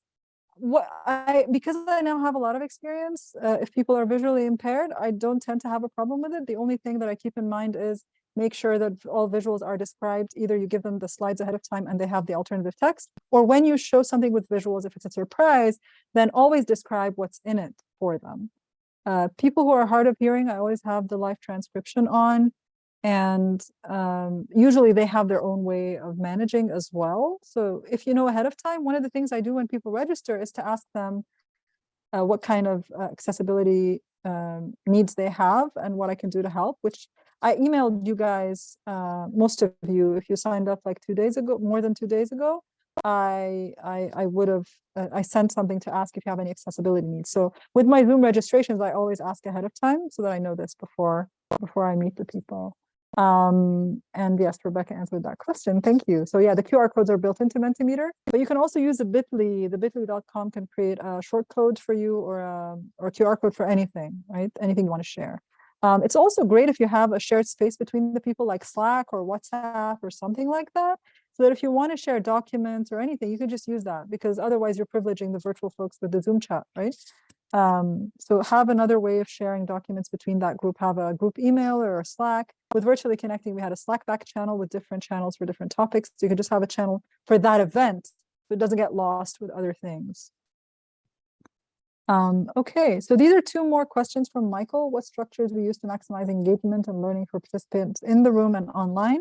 what I, because I now have a lot of experience, uh, if people are visually impaired, I don't tend to have a problem with it. The only thing that I keep in mind is make sure that all visuals are described. Either you give them the slides ahead of time and they have the alternative text, or when you show something with visuals, if it's a surprise, then always describe what's in it for them. Uh, people who are hard of hearing, I always have the live transcription on. And um, usually they have their own way of managing as well. So if you know ahead of time, one of the things I do when people register is to ask them uh, what kind of uh, accessibility um, needs they have and what I can do to help, which I emailed you guys, uh, most of you, if you signed up like two days ago, more than two days ago, I I, I would have, uh, I sent something to ask if you have any accessibility needs. So with my Zoom registrations, I always ask ahead of time so that I know this before before I meet the people. Um, and yes, Rebecca answered that question. Thank you. So yeah, the QR codes are built into Mentimeter, but you can also use the bit.ly. The bit.ly.com can create a short code for you or a, or QR code for anything, right? Anything you want to share. Um, it's also great if you have a shared space between the people like Slack or WhatsApp or something like that. So that if you want to share documents or anything, you can just use that because otherwise you're privileging the virtual folks with the Zoom chat, right? Um, so have another way of sharing documents between that group, have a group email or a Slack. With Virtually Connecting, we had a Slack back channel with different channels for different topics. So you could just have a channel for that event so it doesn't get lost with other things. Um, okay, so these are two more questions from Michael. What structures we use to maximize engagement and learning for participants in the room and online?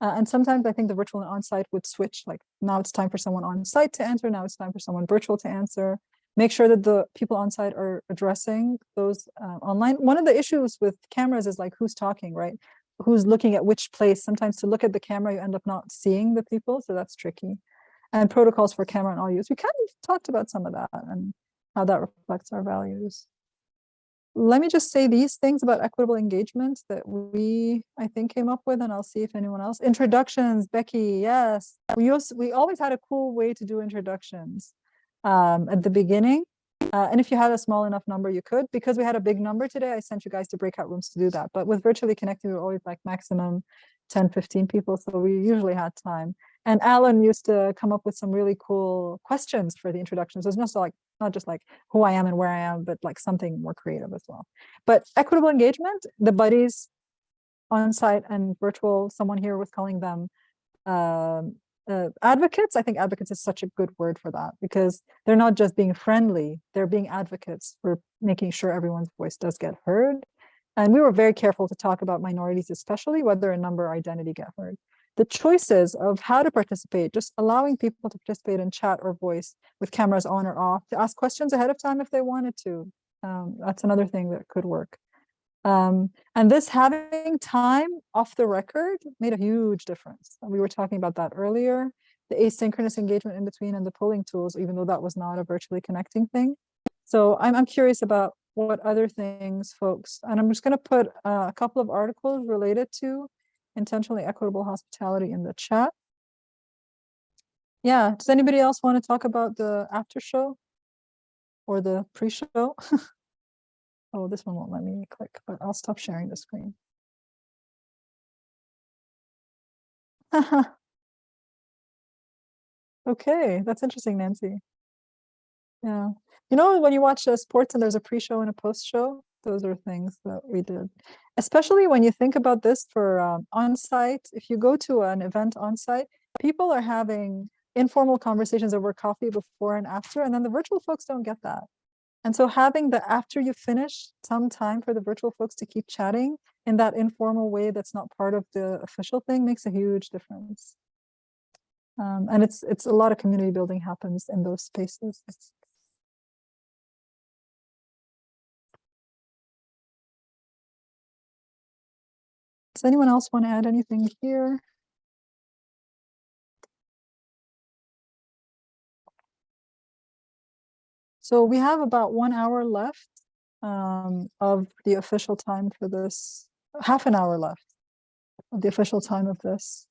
Uh, and sometimes I think the virtual and on-site would switch, like now it's time for someone on site to answer, now it's time for someone virtual to answer make sure that the people on site are addressing those uh, online. One of the issues with cameras is like who's talking, right? Who's looking at which place. Sometimes to look at the camera, you end up not seeing the people, so that's tricky. And protocols for camera and all use. We kind of talked about some of that and how that reflects our values. Let me just say these things about equitable engagement that we, I think, came up with, and I'll see if anyone else. Introductions, Becky, yes. We, also, we always had a cool way to do introductions um, at the beginning. Uh, and if you had a small enough number, you could. Because we had a big number today, I sent you guys to breakout rooms to do that. But with virtually connected, we were always like maximum 10, 15 people. So we usually had time. And Alan used to come up with some really cool questions for the introductions. It's not so like not just like who I am and where I am, but like something more creative as well. But equitable engagement, the buddies on site and virtual, someone here was calling them um, uh, advocates, I think advocates is such a good word for that because they're not just being friendly, they're being advocates for making sure everyone's voice does get heard. And we were very careful to talk about minorities, especially whether a number or identity get heard. The choices of how to participate, just allowing people to participate in chat or voice with cameras on or off, to ask questions ahead of time if they wanted to. Um, that's another thing that could work. Um, and this having time off the record made a huge difference. We were talking about that earlier, the asynchronous engagement in between and the polling tools, even though that was not a virtually connecting thing. So I'm, I'm curious about what other things folks, and I'm just going to put uh, a couple of articles related to intentionally equitable hospitality in the chat. Yeah, does anybody else want to talk about the after show or the pre-show? Oh, this one won't let me click, but I'll stop sharing the screen. okay, that's interesting, Nancy. Yeah. You know, when you watch uh, sports and there's a pre-show and a post-show, those are things that we did. Especially when you think about this for um, on-site, if you go to an event on-site, people are having informal conversations over coffee before and after, and then the virtual folks don't get that. And so having the after you finish some time for the virtual folks to keep chatting in that informal way that's not part of the official thing makes a huge difference. Um, and it's it's a lot of community building happens in those spaces. Does anyone else want to add anything here? So we have about one hour left um, of the official time for this, half an hour left of the official time of this.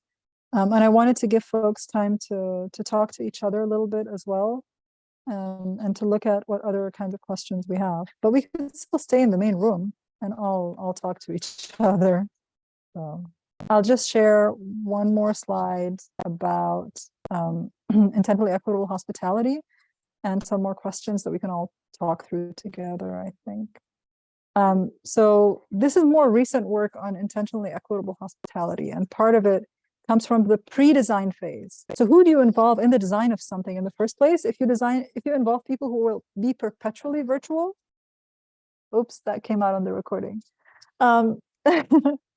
Um, and I wanted to give folks time to, to talk to each other a little bit as well um, and to look at what other kinds of questions we have. But we can still stay in the main room and all, all talk to each other. So I'll just share one more slide about um, intently equitable hospitality. and some more questions that we can all talk through together, I think. Um, so this is more recent work on intentionally equitable hospitality, and part of it comes from the pre-design phase. So who do you involve in the design of something in the first place? If you design, if you involve people who will be perpetually virtual, oops, that came out on the recording. Um,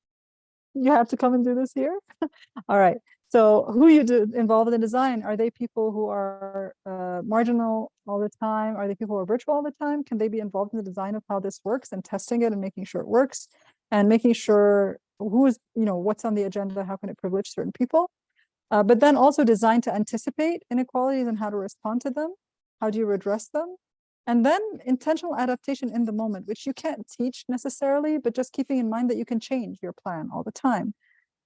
you have to come and do this here. All right. So who you do involved in the design? Are they people who are uh, marginal all the time? Are they people who are virtual all the time? Can they be involved in the design of how this works and testing it and making sure it works and making sure who is, you know, what's on the agenda? How can it privilege certain people? Uh, but then also designed to anticipate inequalities and how to respond to them. How do you redress them? And then intentional adaptation in the moment, which you can't teach necessarily, but just keeping in mind that you can change your plan all the time.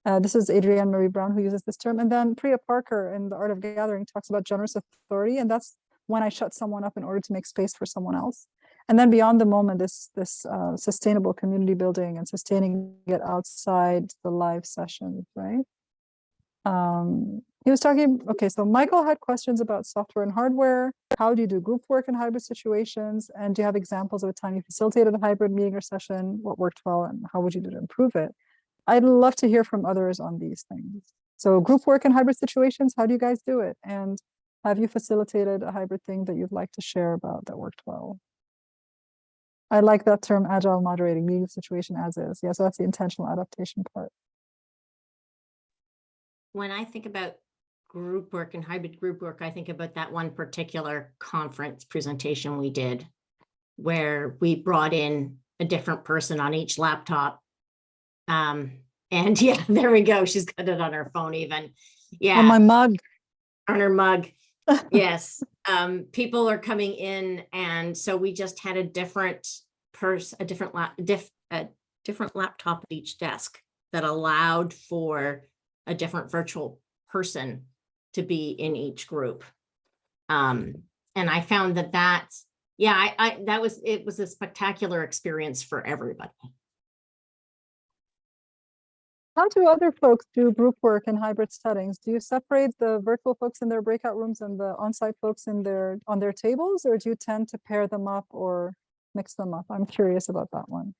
Uh, this is Adrienne Maree Brown who uses this term. And then Priya Parker in The Art of Gathering talks about generous authority. And that's when I shut someone up in order to make space for someone else. And then beyond the moment, this, this uh, sustainable community building and sustaining it outside the live sessions, right? Um, he was talking, okay, so Michael had questions about software and hardware. How do you do group work in hybrid situations? And do you have examples of a time you facilitated a hybrid meeting or session? What worked well and how would you do to improve it? I'd love to hear from others on these things. So group work in hybrid situations, how do you guys do it? And have you facilitated a hybrid thing that you'd like to share about that worked well? I like that term agile moderating, meeting situation as is. Yeah, so that's the intentional adaptation part. When I think about group work and hybrid group work, I think about that one particular conference presentation we did where we brought in a different person on each laptop. Um, and yeah, there we go. She's got it on her phone even. Yeah. On my mug. On her mug. yes. Um, people are coming in and so we just had a different person, a different lap, diff, a different laptop at each desk that allowed for a different virtual person to be in each group. Um, and I found that that, yeah, I, I, that was, it was a spectacular experience for everybody. How do other folks do group work in hybrid settings? Do you separate the virtual folks in their breakout rooms and the on-site folks in their on their tables, or do you tend to pair them up or mix them up? I'm curious about that one.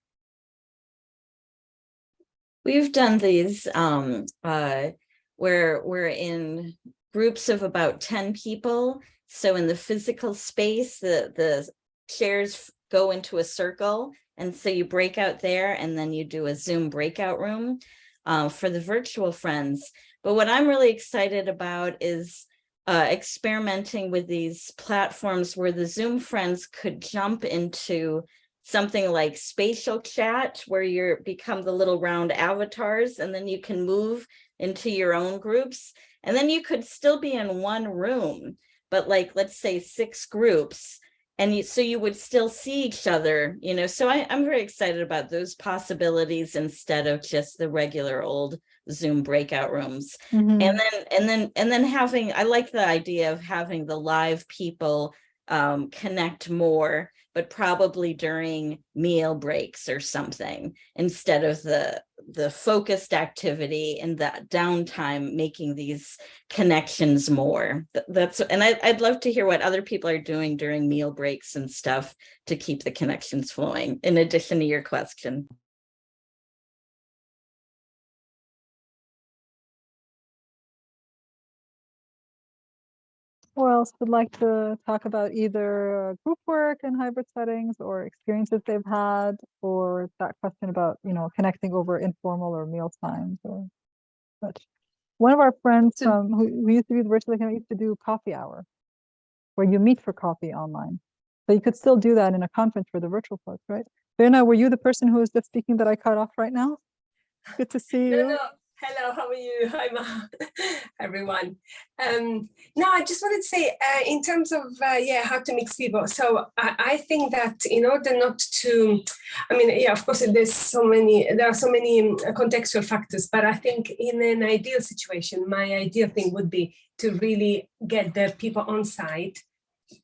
We've done these um, uh, where we're in groups of about 10 people. So in the physical space, the, the chairs go into a circle. And so you break out there and then you do a Zoom breakout room uh, for the virtual friends. But what I'm really excited about is uh, experimenting with these platforms where the Zoom friends could jump into something like spatial chat where you become the little round avatars and then you can move into your own groups. And then you could still be in one room but like let's say six groups and you, so you would still see each other you know? So I, i'm very excited about those possibilities instead of just the regular old zoom breakout rooms. Mm -hmm. and then and then and then having i like the idea of having the live people um, connect more but probably during meal breaks or something instead of the the focused activity and that downtime making these connections more. That's and I, i'd love to hear what other people are doing during meal breaks and stuff to keep the connections flowing in addition to your question Who else would like to talk about either uh, group work in hybrid settings or experiences they've had, or that question about, you know, connecting over informal or meal times or such. One of our friends So- um, who, who used to be the virtual account used to do coffee hour, where you meet for coffee online. So you could still do that in a conference for the virtual folks, right? Verna, were you the person who was just speaking that I cut off right now? Good to see No, you. no. Hello, how are you? Hi, Ma, everyone. Um, no, I just wanted to say, uh, in terms of, uh, yeah, how to mix people. So I, I think that in order not to, I mean, yeah, of course, there's so many, there are so many um, contextual factors, but I think in an ideal situation, my ideal thing would be to really get the people on site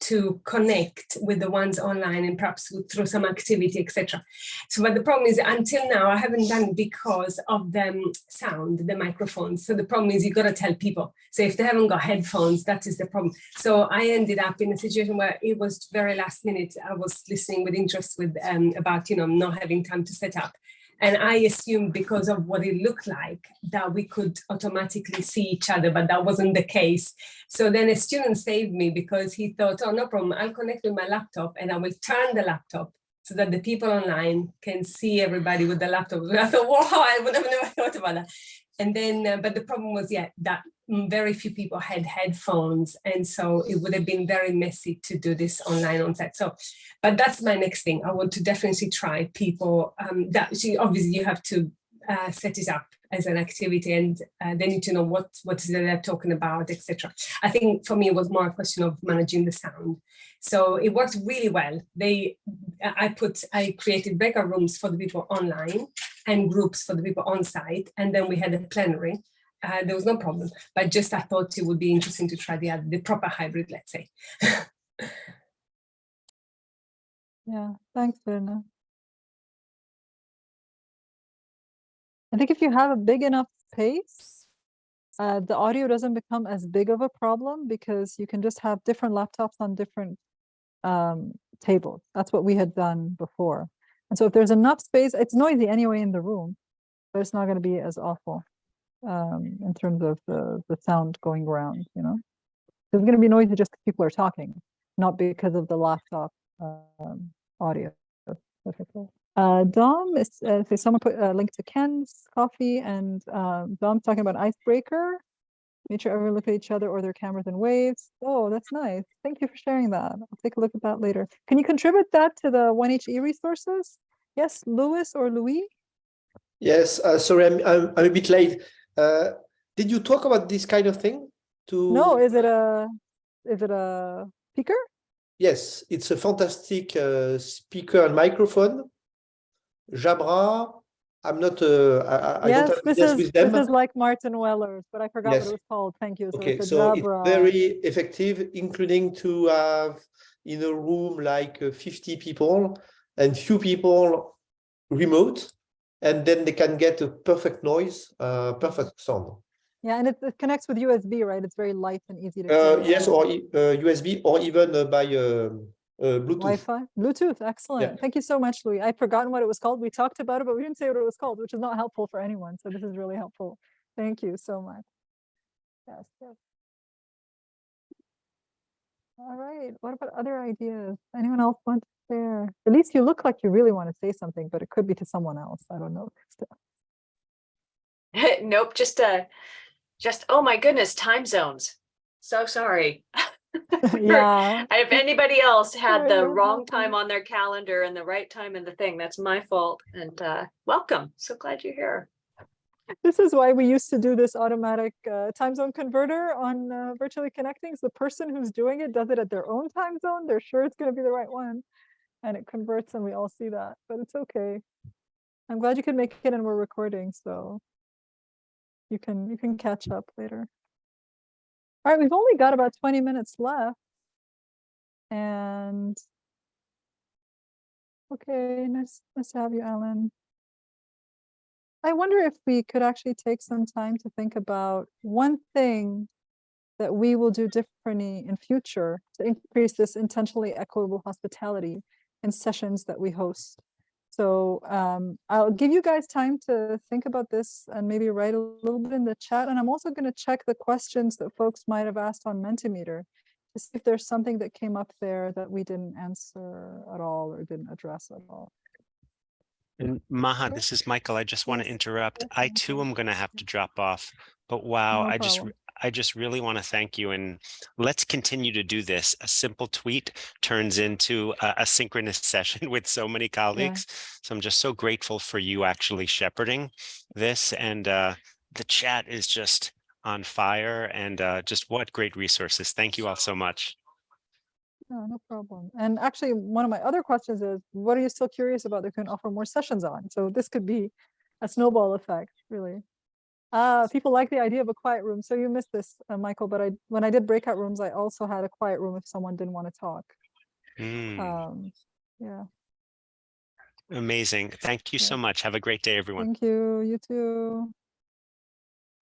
to connect with the ones online and perhaps through some activity, etc. So, but the problem is until now, I haven't done because of the um, sound, the microphones. So the problem is you got to tell people. So if they haven't got headphones, that is the problem. So I ended up in a situation where it was very last minute. I was listening with interest with um, about, you know, not having time to set up. And I assumed because of what it looked like that we could automatically see each other, but that wasn't the case. So then a student saved me because he thought, oh, no problem, I'll connect with my laptop and I will turn the laptop so that the people online can see everybody with the laptop. I thought, wow, I would have never thought about that. And then, uh, but the problem was, yeah, that very few people had headphones. And so it would have been very messy to do this online on site. So, but that's my next thing. I want to definitely try people um, that obviously you have to uh, set it up as an activity and uh, they need to know what what is they're talking about, etc. I think for me it was more a question of managing the sound. So it worked really well. They, I put, I created breakout rooms for the people online and groups for the people on site, and then we had a plenary. Uh, there was no problem, but just I thought it would be interesting to try the the proper hybrid, let's say. Yeah, thanks, Verna. I think if you have a big enough space, uh, the audio doesn't become as big of a problem because you can just have different laptops on different um, tables. That's what we had done before. And so if there's enough space, it's noisy anyway in the room, but it's not going to be as awful um, in terms of the, the sound going around, you know? It's going to be noisy just because people are talking, not because of the laptop um, audio. Uh, Dom is, uh, so someone put a link to Ken's coffee and um, Dom's talking about icebreaker. Make sure everyone look at each other or their cameras and waves. Oh, that's nice. Thank you for sharing that. I'll take a look at that later. Can you contribute that to the OneHE resources? Yes, Louis or Louis? Yes, uh, sorry, I'm, I'm, I'm a bit late. Uh, did you talk about this kind of thing? To No, is it a, is it a speaker? Yes, it's a fantastic uh, speaker and microphone. Jabra, I'm not, uh, I, I- Yes, have this is, with this is like Martin Weller's, but I forgot what Yes. it was called. Thank you. So Okay, it's so it's very effective, including to have in a room like uh, 50 people and few people remote, and then they can get a perfect noise, uh, perfect sound. Yeah, and it, it connects with USB, right? It's very light and easy to. Uh, yes, or uh, USB or even uh, by um, uh, Bluetooth. Wi-Fi, Bluetooth, excellent. Thank you so much, Louis. I'd forgotten what it was called. We talked about it, but we didn't say what it was called, which is not helpful for anyone. So this is really helpful. Thank you so much. Yes, yes. All right, what about other ideas? Anyone else want to share? At least you look like you really want to say something, but it could be to someone else. I don't know. nope, just uh just oh my goodness, time zones. So sorry. Yeah, If anybody else had the wrong time on their calendar and the right time in the thing, that's my fault. And uh welcome. So glad you're here. This is why we used to do this automatic uh, time zone converter on uh, virtually connecting. So the person who's doing it does it at their own time zone. They're sure it's going to be the right one. And it converts and we all see that, but it's okay. I'm glad you could make it and we're recording, so you can you can catch up later. All right, we've only got about 20 minutes left. And okay, nice, nice to have you, Alan. I wonder if we could actually take some time to think about one thing that we will do differently in future to increase this intentionally equitable hospitality in sessions that we host. So um, I'll give you guys time to think about this and maybe write a little bit in the chat. And I'm also going to check the questions that folks might have asked on Mentimeter to see if there's something that came up there that we didn't answer at all or didn't address at all. And Maha, this is Michael. I just want to interrupt. I too am going to have to drop off. But wow, No I just I just really want to thank you and let's continue to do this. A simple tweet turns into a, a synchronous session with so many colleagues. So I'm just so grateful for you actually shepherding this and uh, the chat is just on fire and uh, just what great resources. Thank you all so much. No, no problem. And actually, one of my other questions is, what are you still curious about that can offer more sessions on? So this could be a snowball effect, really. Uh, people like the idea of a quiet room. So you missed this, uh, Michael, but I, when I did breakout rooms, I also had a quiet room if someone didn't want to talk. Mm, Um, yeah, Amazing. Thank you yeah. so much. Have a great day, everyone. thank you. You too.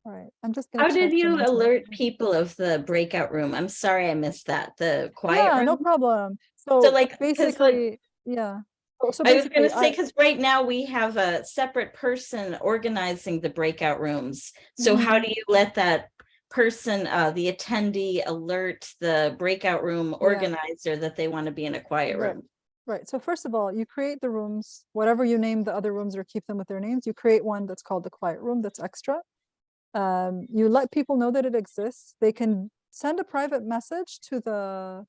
All right, I'm just. gonna How did you alert people of the breakout room? I'm sorry I missed that, the quiet Yeah, no problem. So like, 'cause, like, basically, yeah. So- so I was gonna say, because right now we have a separate person organizing the breakout rooms. So how do you let that person, uh, the attendee alert the breakout room organizer that they want to be in a quiet Right. room? Right. So first of all, you create the rooms, whatever you name the other rooms or keep them with their names, you create one that's called the quiet room that's extra. Um, you let people know that it exists. They can send a private message to the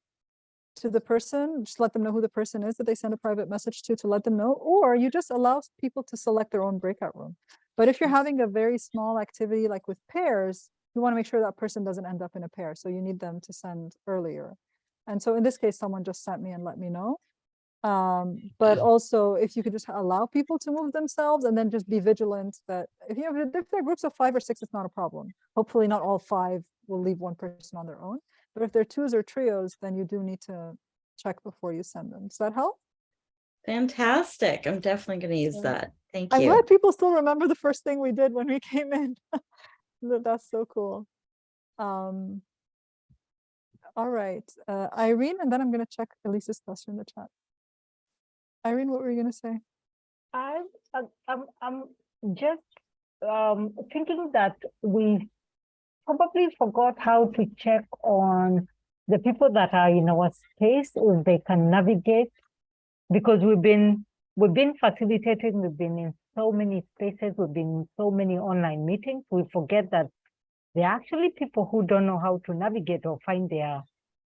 to the person, just let them know who the person is that they send a private message to to let them know, or you just allow people to select their own breakout room. But if you're having a very small activity like with pairs, you want to make sure that person doesn't end up in a pair. So you need them to send earlier. And so in this case, someone just sent me and let me know. Um, but also if you could just allow people to move themselves and then just be vigilant that if you have, if there are groups of five or six, it's not a problem. Hopefully not all five will leave one person on their own. But if they're twos or trios, then you do need to check before you send them. Does that help? Fantastic. I'm definitely gonna use that. Thank you. I'm glad people still remember the first thing we did when we came in. That's so cool. Um, all right, uh, Irene, and then I'm gonna check Elisa's question in the chat. Irene, what were you gonna say? I, I'm, I'm, I'm just um, thinking that we probably forgot how to check on the people that are in our space if they can navigate because we've been we've been facilitating we've been in so many spaces we've been in so many online meetings we forget that there are actually people who don't know how to navigate or find their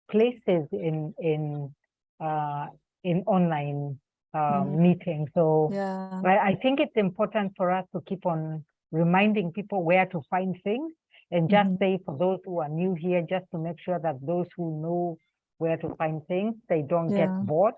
places in in uh in online uh, Mhm. meetings so Yeah. I, I think it's important for us to keep on reminding people where to find things and just Mhm. say for those who are new here, just to make sure that those who know where to find things, they don't Yeah. get bored.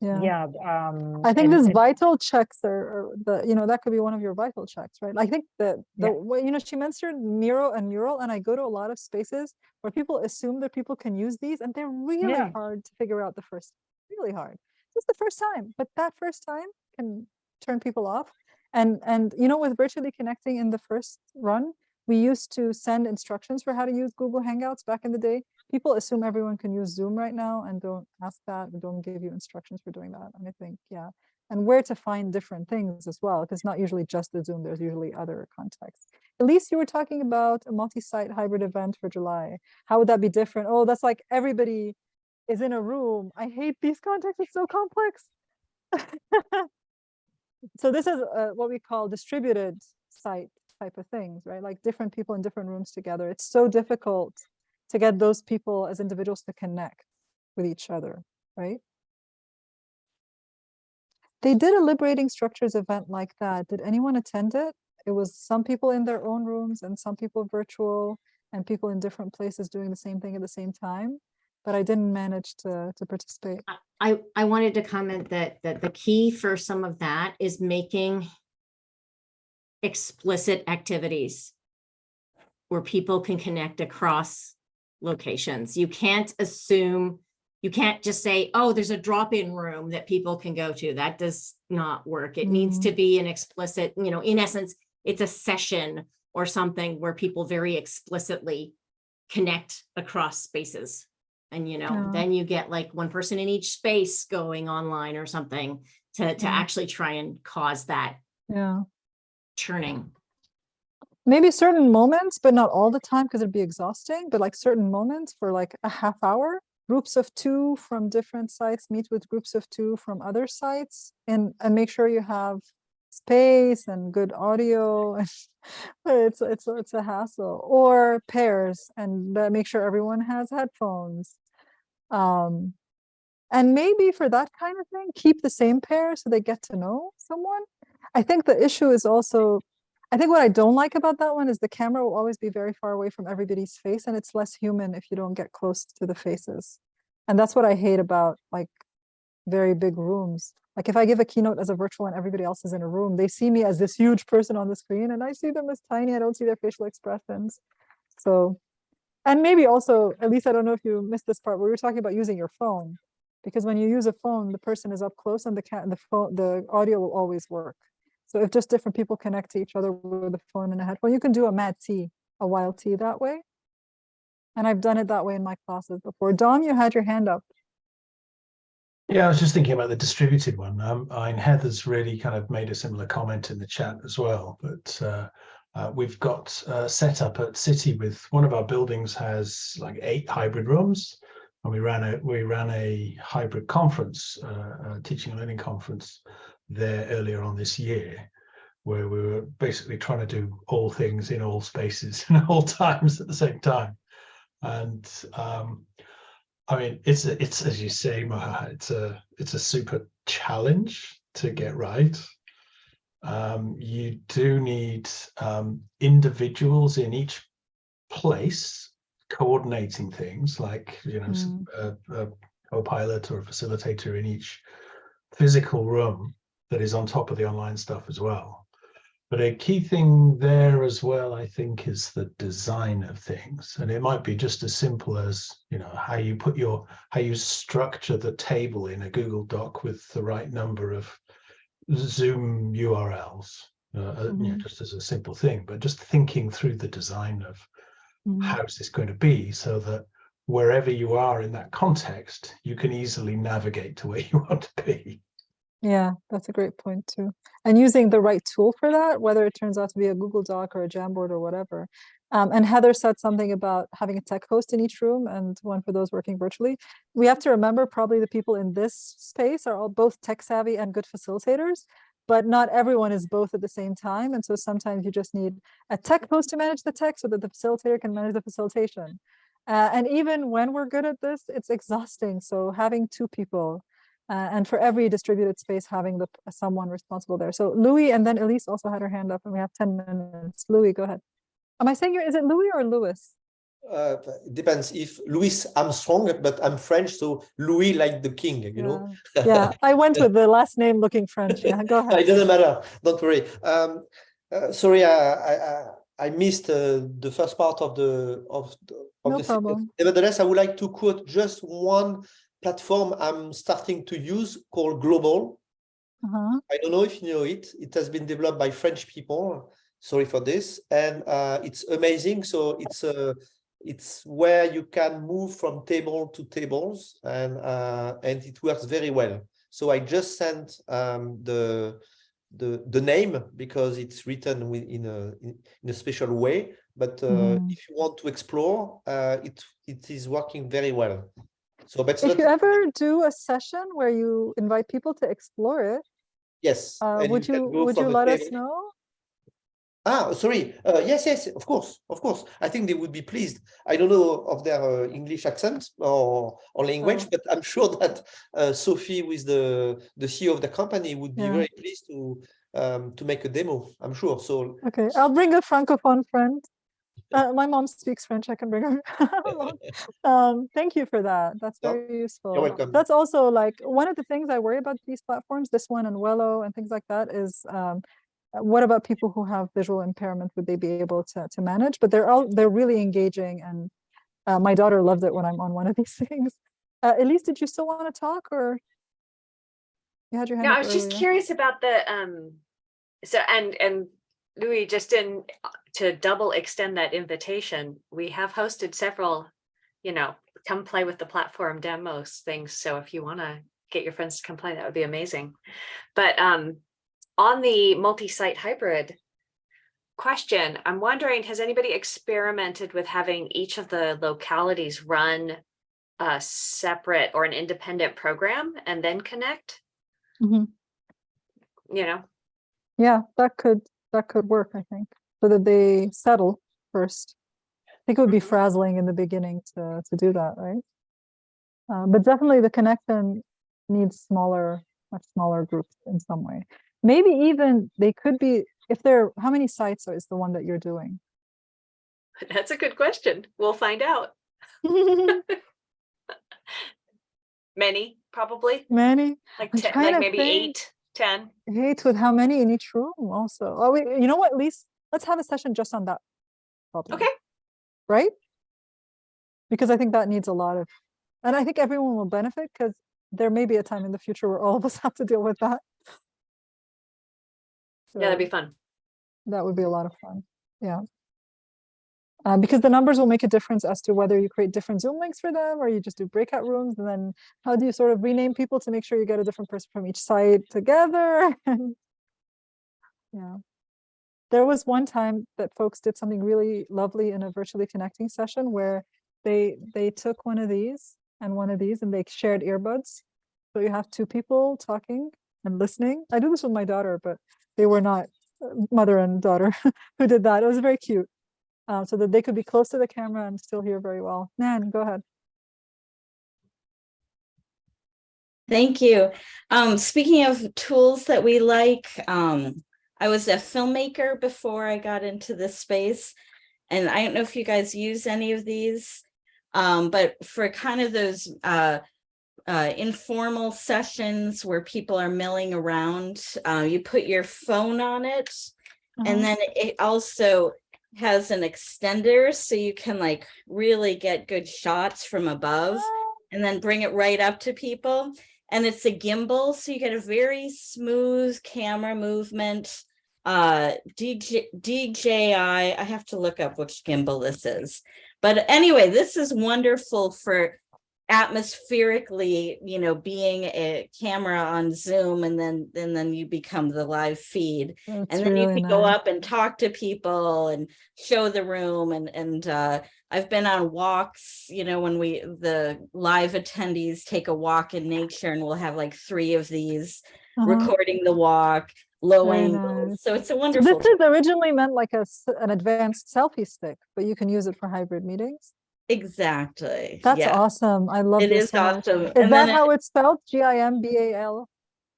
Yeah. Yeah. Um, I think and- this vital checks are, are the, you know, that could be one of your vital checks, right? I think that the, Yeah. way you know, she mentioned Miro and Mural, and I go to a lot of spaces where people assume that people can use these and they're really Yeah. hard to figure out the first, really hard. Just the first time, but that first time can turn people off. And, and, you know, with virtually connecting in the first run, we used to send instructions for how to use Google Hangouts back in the day. People assume everyone can use Zoom right now and don't ask that, don't give you instructions for doing that. And I think, yeah, and where to find different things as well, because not usually just the Zoom, there's usually other contexts. Elise, you were talking about a multi-site hybrid event for July. How would that be different? Oh, that's like everybody is in a room. I hate these contexts, it's so complex. So this is uh, what we call distributed site type of things, right? Like different people in different rooms together. It's so difficult to get those people as individuals to connect with each other, right? They did a liberating structures event like that. Did anyone attend it? It was some people in their own rooms and some people virtual and people in different places doing the same thing at the same time. But I didn't manage to, to participate. I, I wanted to comment that, that the key for some of that is making explicit activities where people can connect across locations. You can't assume, you can't just say, oh, there's a drop-in room that people can go to. That does not work. It needs Mhm. to be an explicit, you know, in essence, it's a session or something where people very explicitly connect across spaces. And, you know, then you get like one person in each space going online or something to, to Yeah. actually try and cause that Yeah. churning. maybe certain moments, but not all the time because it'd be exhausting, but like certain moments for like a half hour, groups of two from different sites meet with groups of two from other sites and, and make sure you have space and good audio. and it's, it's, it's a hassle or pairs and uh, make sure everyone has headphones. Um, and maybe for that kind of thing, keep the same pair so they get to know someone. I think the issue is also I think what I don't like about that one is the camera will always be very far away from everybody's face and it's less human if you don't get close to the faces. And that's what I hate about like very big rooms. Like if I give a keynote as a virtual and everybody else is in a room, they see me as this huge person on the screen and I see them as tiny. I don't see their facial expressions. So, and maybe also, at least I don't know if you missed this part, where we were talking about using your phone. Because when you use a phone, the person is up close and the cat, the phone, the audio will always work. So if just different people connect to each other with a phone and a headphone, you can do a mad tea, a wild T that way. And I've done it that way in my classes before. Dom, you had your hand up. Yeah, I was just thinking about the distributed one. Um, I mean, Heather's really kind of made a similar comment in the chat as well, but uh, uh, we've got uh, set up at City with one of our buildings has like eight hybrid rooms, and we ran a we ran a hybrid conference, uh, a teaching and learning conference there earlier on this year, where we were basically trying to do all things in all spaces and all times at the same time, and um, I mean, it's it's as you say, Maha, it's a it's a super challenge to get right. Um, you do need um, individuals in each place coordinating things, like you know, Mm. a, a co-pilot or a facilitator in each physical room that is on top of the online stuff as well. But a key thing there as well, I think, is the design of things. And it might be just as simple as, you know, how you put your, how you structure the table in a Google Doc with the right number of Zoom URLs, uh, uh, you know, Mhm. just as a simple thing, but just thinking through the design of Mhm. how is this going to be so that wherever you are in that context, you can easily navigate to where you want to be. Yeah, that's a great point too. And using the right tool for that, whether it turns out to be a Google Doc or a Jamboard or whatever. Um, and Heather said something about having a tech host in each room and one for those working virtually. We have to remember probably the people in this space are all both tech savvy and good facilitators, but not everyone is both at the same time. And so sometimes you just need a tech host to manage the tech so that the facilitator can manage the facilitation. Uh, and even when we're good at this, it's exhausting. So having two people uh, and for every distributed space, having the someone responsible there. So Louis and then Elise also had her hand up and we have 10 minutes. Louis, go ahead. Am I saying is it Louis or Louis? Uh, depends if Louis Armstrong, but I'm French, so Louis like the king, you know. Yeah, I went with the last name looking French. Yeah, go ahead. it doesn't matter. Don't worry. Um, uh, sorry, I, I I- missed uh, the first part of the of the, of No the sentence. problem. Nevertheless, I would like to quote just one platform I'm starting to use called Glowbl. Uh-huh. I don't know if you know it. It has been developed by French people. Sorry for this, and uh, it's amazing. So it's uh, it's where you can move from table to tables, and uh, and it works very well. So I just sent um, the the the name because it's written with, in a in, in a special way. But uh, Mm. if you want to explore, uh, it it is working very well. So, but If you ever do a session where you invite people to explore it, yes, uh, would can you would you let us know? Ah, sorry. Uh, yes, yes, of course, of course. I think they would be pleased. I don't know of their uh, English accent or or language, Oh. but I'm sure that uh, Sophie, with the the CEO of the company, would be Yeah. very pleased to um, to make a demo. I'm sure. So Okay, I'll bring a francophone friend. Uh, my mom speaks French. I can bring her. um, thank you for that. That's No, very useful. welcome. That's also like one of the things I worry about these platforms, this one and Wello and things like that is um, what about people who have visual impairment? Would they be able to, to manage? But they're all they're really engaging and uh, my daughter loved it when I'm on one of these things. Uh, Elise, did you still want to talk or you had your hand No, I was just curious about the, um, so, and, and Louis, just in, to double extend that invitation, we have hosted several, you know, come play with the platform demos things. So if you want to get your friends to come play, that would be amazing. But, um, on the multi-site hybrid question, I'm wondering, has anybody experimented with having each of the localities run a separate or an independent program and then connect? Mhm. You know, Yeah, that could that could work, I think, so that they settle first. I think it would be frazzling in the beginning to to do that, right? Uh, but definitely the connection needs smaller, much smaller groups in some way. Maybe even they could be if they're how many sites is the one that you're doing? that's a good question. We'll find out. Many. probably, Many? like, ten, like maybe eight, ten. Eight with how many in each room also? Oh, wait, you know what, Lise? Let's have a session just on that. problem. Okay. Right? Because I think that needs a lot of, and I think everyone will benefit because there may be a time in the future where all of us have to deal with that. Yeah, that'd be fun. That would be a lot of fun, yeah. Uh, because the numbers will make a difference as to whether you create different Zoom links for them or you just do breakout rooms and then how do you sort of rename people to make sure you get a different person from each site together? Yeah. There was one time that folks did something really lovely in a virtually connecting session where they they took one of these and one of these and they shared earbuds. So you have two people talking and listening. I do this with my daughter, but they were not uh, mother and daughter who did that. It was very cute. Uh, so that they could be close to the camera and still hear very well. Nan, go ahead. Thank you. Um, speaking of tools that we like, um, I was a filmmaker before I got into this space. And I don't know if you guys use any of these, um, but for kind of those uh, uh, informal sessions where people are milling around, uh, you put your phone on it. Uh-huh. And then it also has an extender so you can like really get good shots from above and then bring it right up to people. And it's a gimbal, so you get a very smooth camera movement. Uh, DJ, DJI, I have to look up which gimbal this is. But anyway, this is wonderful for atmospherically, you know, being a camera on Zoom and then, and then you become the live feed. That's And then you really can go up and talk to people and show the room and, and, uh, I've been on walks, you know, when we, the live attendees take a walk in nature and we'll have like three of these Uh-huh. recording the walk, low Very angle. nice. So it's a So wonderful. This is originally meant like a, an advanced selfie stick, but you can use it for hybrid meetings. Exactly. That's yeah. awesome. I love It this is awesome. Is And that then it- how it's spelled? G I M B A L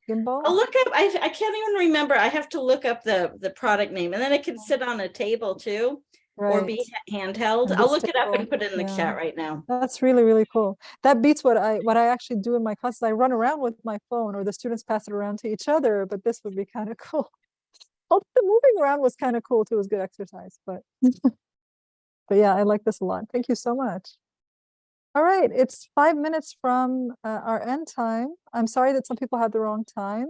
gimbal? I'll look up, I, I can't even remember. I have to look up the, the product name and then it can sit on a table too. Or be handheld. I'll look it up and put it in the yeah. chat right now. That's really, really cool. That beats what I, what I actually do in my classes. I run around with my phone or the students pass it around to each other, but this would be kind of cool. Although the moving around was kind of cool too. It was good exercise, but. But yeah, I like this a lot. Thank you so much. All right, it's five minutes from uh, our end time. I'm sorry that some people had the wrong time.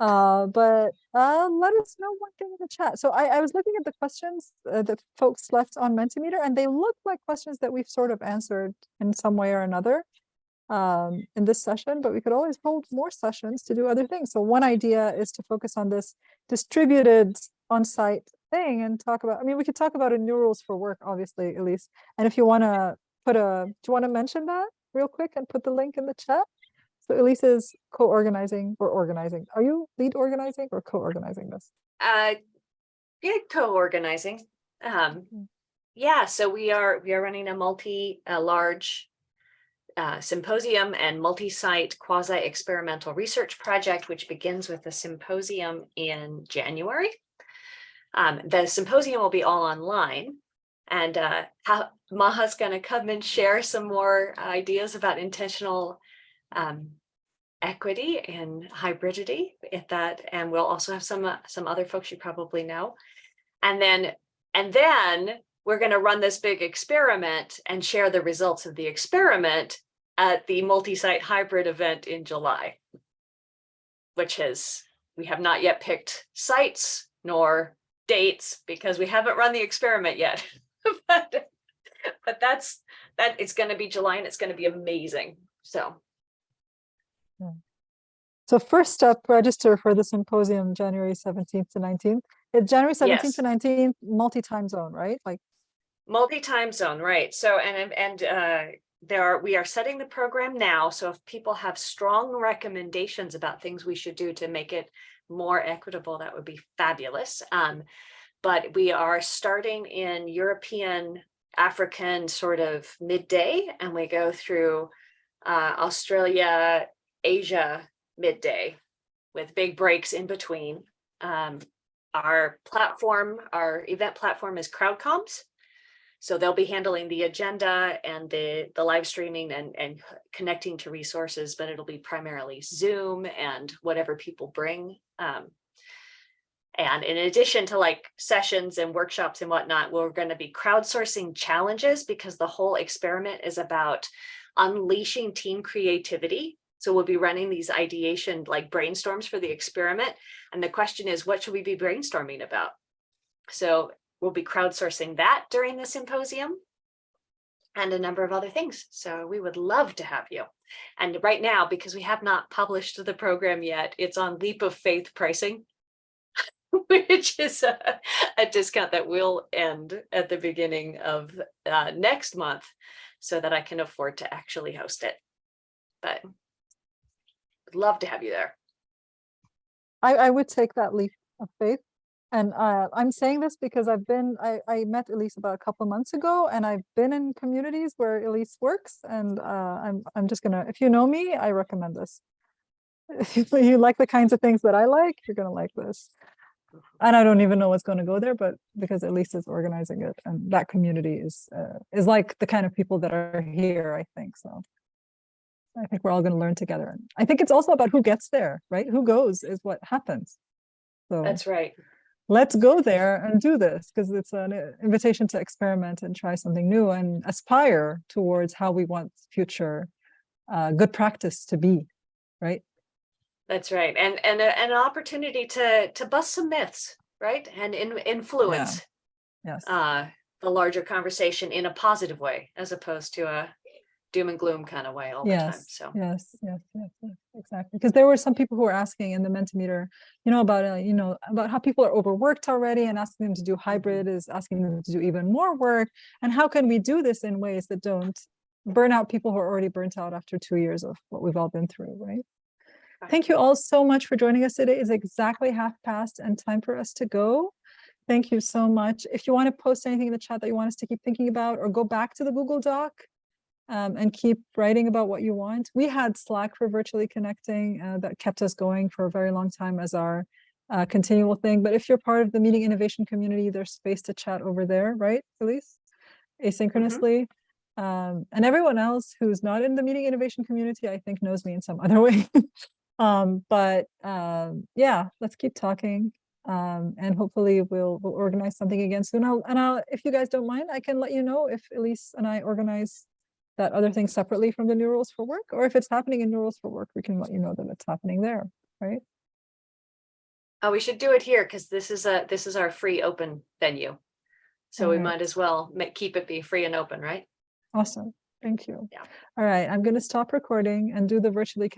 Uh, but uh, let us know one thing in the chat. So I, I was looking at the questions uh, that folks left on Mentimeter, and they look like questions that we've sort of answered in some way or another um, in this session, but we could always hold more sessions to do other things. So one idea is to focus on this distributed on-site thing and talk about, I mean, we could talk about a new rules for work, obviously, Elise. And if you want to put a, do you want to mention that real quick and put the link in the chat? So Elise is co-organizing or organizing. Are you lead organizing or co-organizing this? Uh, yeah, co-organizing. Um, yeah, so we are, we are running a multi, a large uh, symposium and multi-site quasi-experimental research project, which begins with a symposium in January. Um, the symposium will be all online. And uh, how, Maha's going to come and share some more ideas about intentional um, equity and hybridity if that, and we'll also have some, uh, some other folks you probably know. And then, and then we're going to run this big experiment and share the results of the experiment at the multi-site hybrid event in July. Which is, we have not yet picked sites nor dates because we haven't run the experiment yet. But, but that's, that it's going to be July and it's going to be amazing. So. So first up, register for the symposium, January 17th to 19th. It's January 17th Yes. to 19th, multi-time zone, right? Like, Multi-time zone, right? So, and, and, uh, there are, we are setting the program now. So if people have strong recommendations about things we should do to make it more equitable, that would be fabulous. Um, but we are starting in European, African sort of midday, and we go through, uh, Australia, Asia midday with big breaks in between. Um, our platform, our event platform is CrowdComms. So they'll be handling the agenda and the, the live streaming and, and connecting to resources, but it'll be primarily Zoom and whatever people bring. Um, and in addition to like sessions and workshops and whatnot, we're going to be crowdsourcing challenges because the whole experiment is about unleashing team creativity. So we'll be running these ideation like brainstorms for the experiment. And the question is, what should we be brainstorming about? So we'll be crowdsourcing that during the symposium and a number of other things. So we would love to have you. And right now, because we have not published the program yet, it's on leap of faith pricing, which is a, a discount that will end at the beginning of uh, next month so that I can afford to actually host it. But would love to have you there. I, I would take that leap of faith. And uh, I'm saying this because I've been, I, I met Elise about a couple months ago and I've been in communities where Elise works and uh, I'm, I'm just gonna, if you know me, I recommend this. If you like the kinds of things that I like, you're gonna like this. And I don't even know what's gonna go there, but because Elise is organizing it and that community is, uh, is like the kind of people that are here, I think, so. I think we're all gonna learn together. And I think it's also about who gets there, right? Who goes is what happens. So That's right. Let's go there and do this because it's an invitation to experiment and try something new and aspire towards how we want future uh, good practice to be, right? That's right. And and a, an opportunity to to bust some myths, right? And in, influence Yes. uh the larger conversation in a positive way as opposed to a doom and gloom kind of way all the time. Yes, So yes, yes, yes, yes, exactly. Because there were some people who were asking in the Mentimeter, you know, about, uh, you know, about how people are overworked already and asking them to do hybrid is asking them to do even more work. And how can we do this in ways that don't burn out people who are already burnt out after two years of what we've all been through, right? Thank you all so much for joining us today. It's exactly half past and time for us to go. Thank you so much. If you want to post anything in the chat that you want us to keep thinking about or go back to the Google Doc um, and keep writing about what you want. We had Slack for virtually connecting uh, that kept us going for a very long time as our uh, continual thing. But if you're part of the meeting innovation community, there's space to chat over there, right, Elise? Asynchronously. Um, and everyone else who's not in the meeting innovation community, I think knows me in some other way. um, but um, yeah, let's keep talking. Um, and hopefully we'll we'll organize something again soon. I'll, and I'll, if you guys don't mind, I can let you know if Elise and I organize that other thing separately from the new rules for work, or if it's happening in new rules for work, we can let you know that it's happening there, right? oh, we should do it here because this is a this is our free open venue. So we might as well ma- keep it be free and open, right? Awesome, thank you. Yeah. All right, I'm gonna stop recording and do the virtually.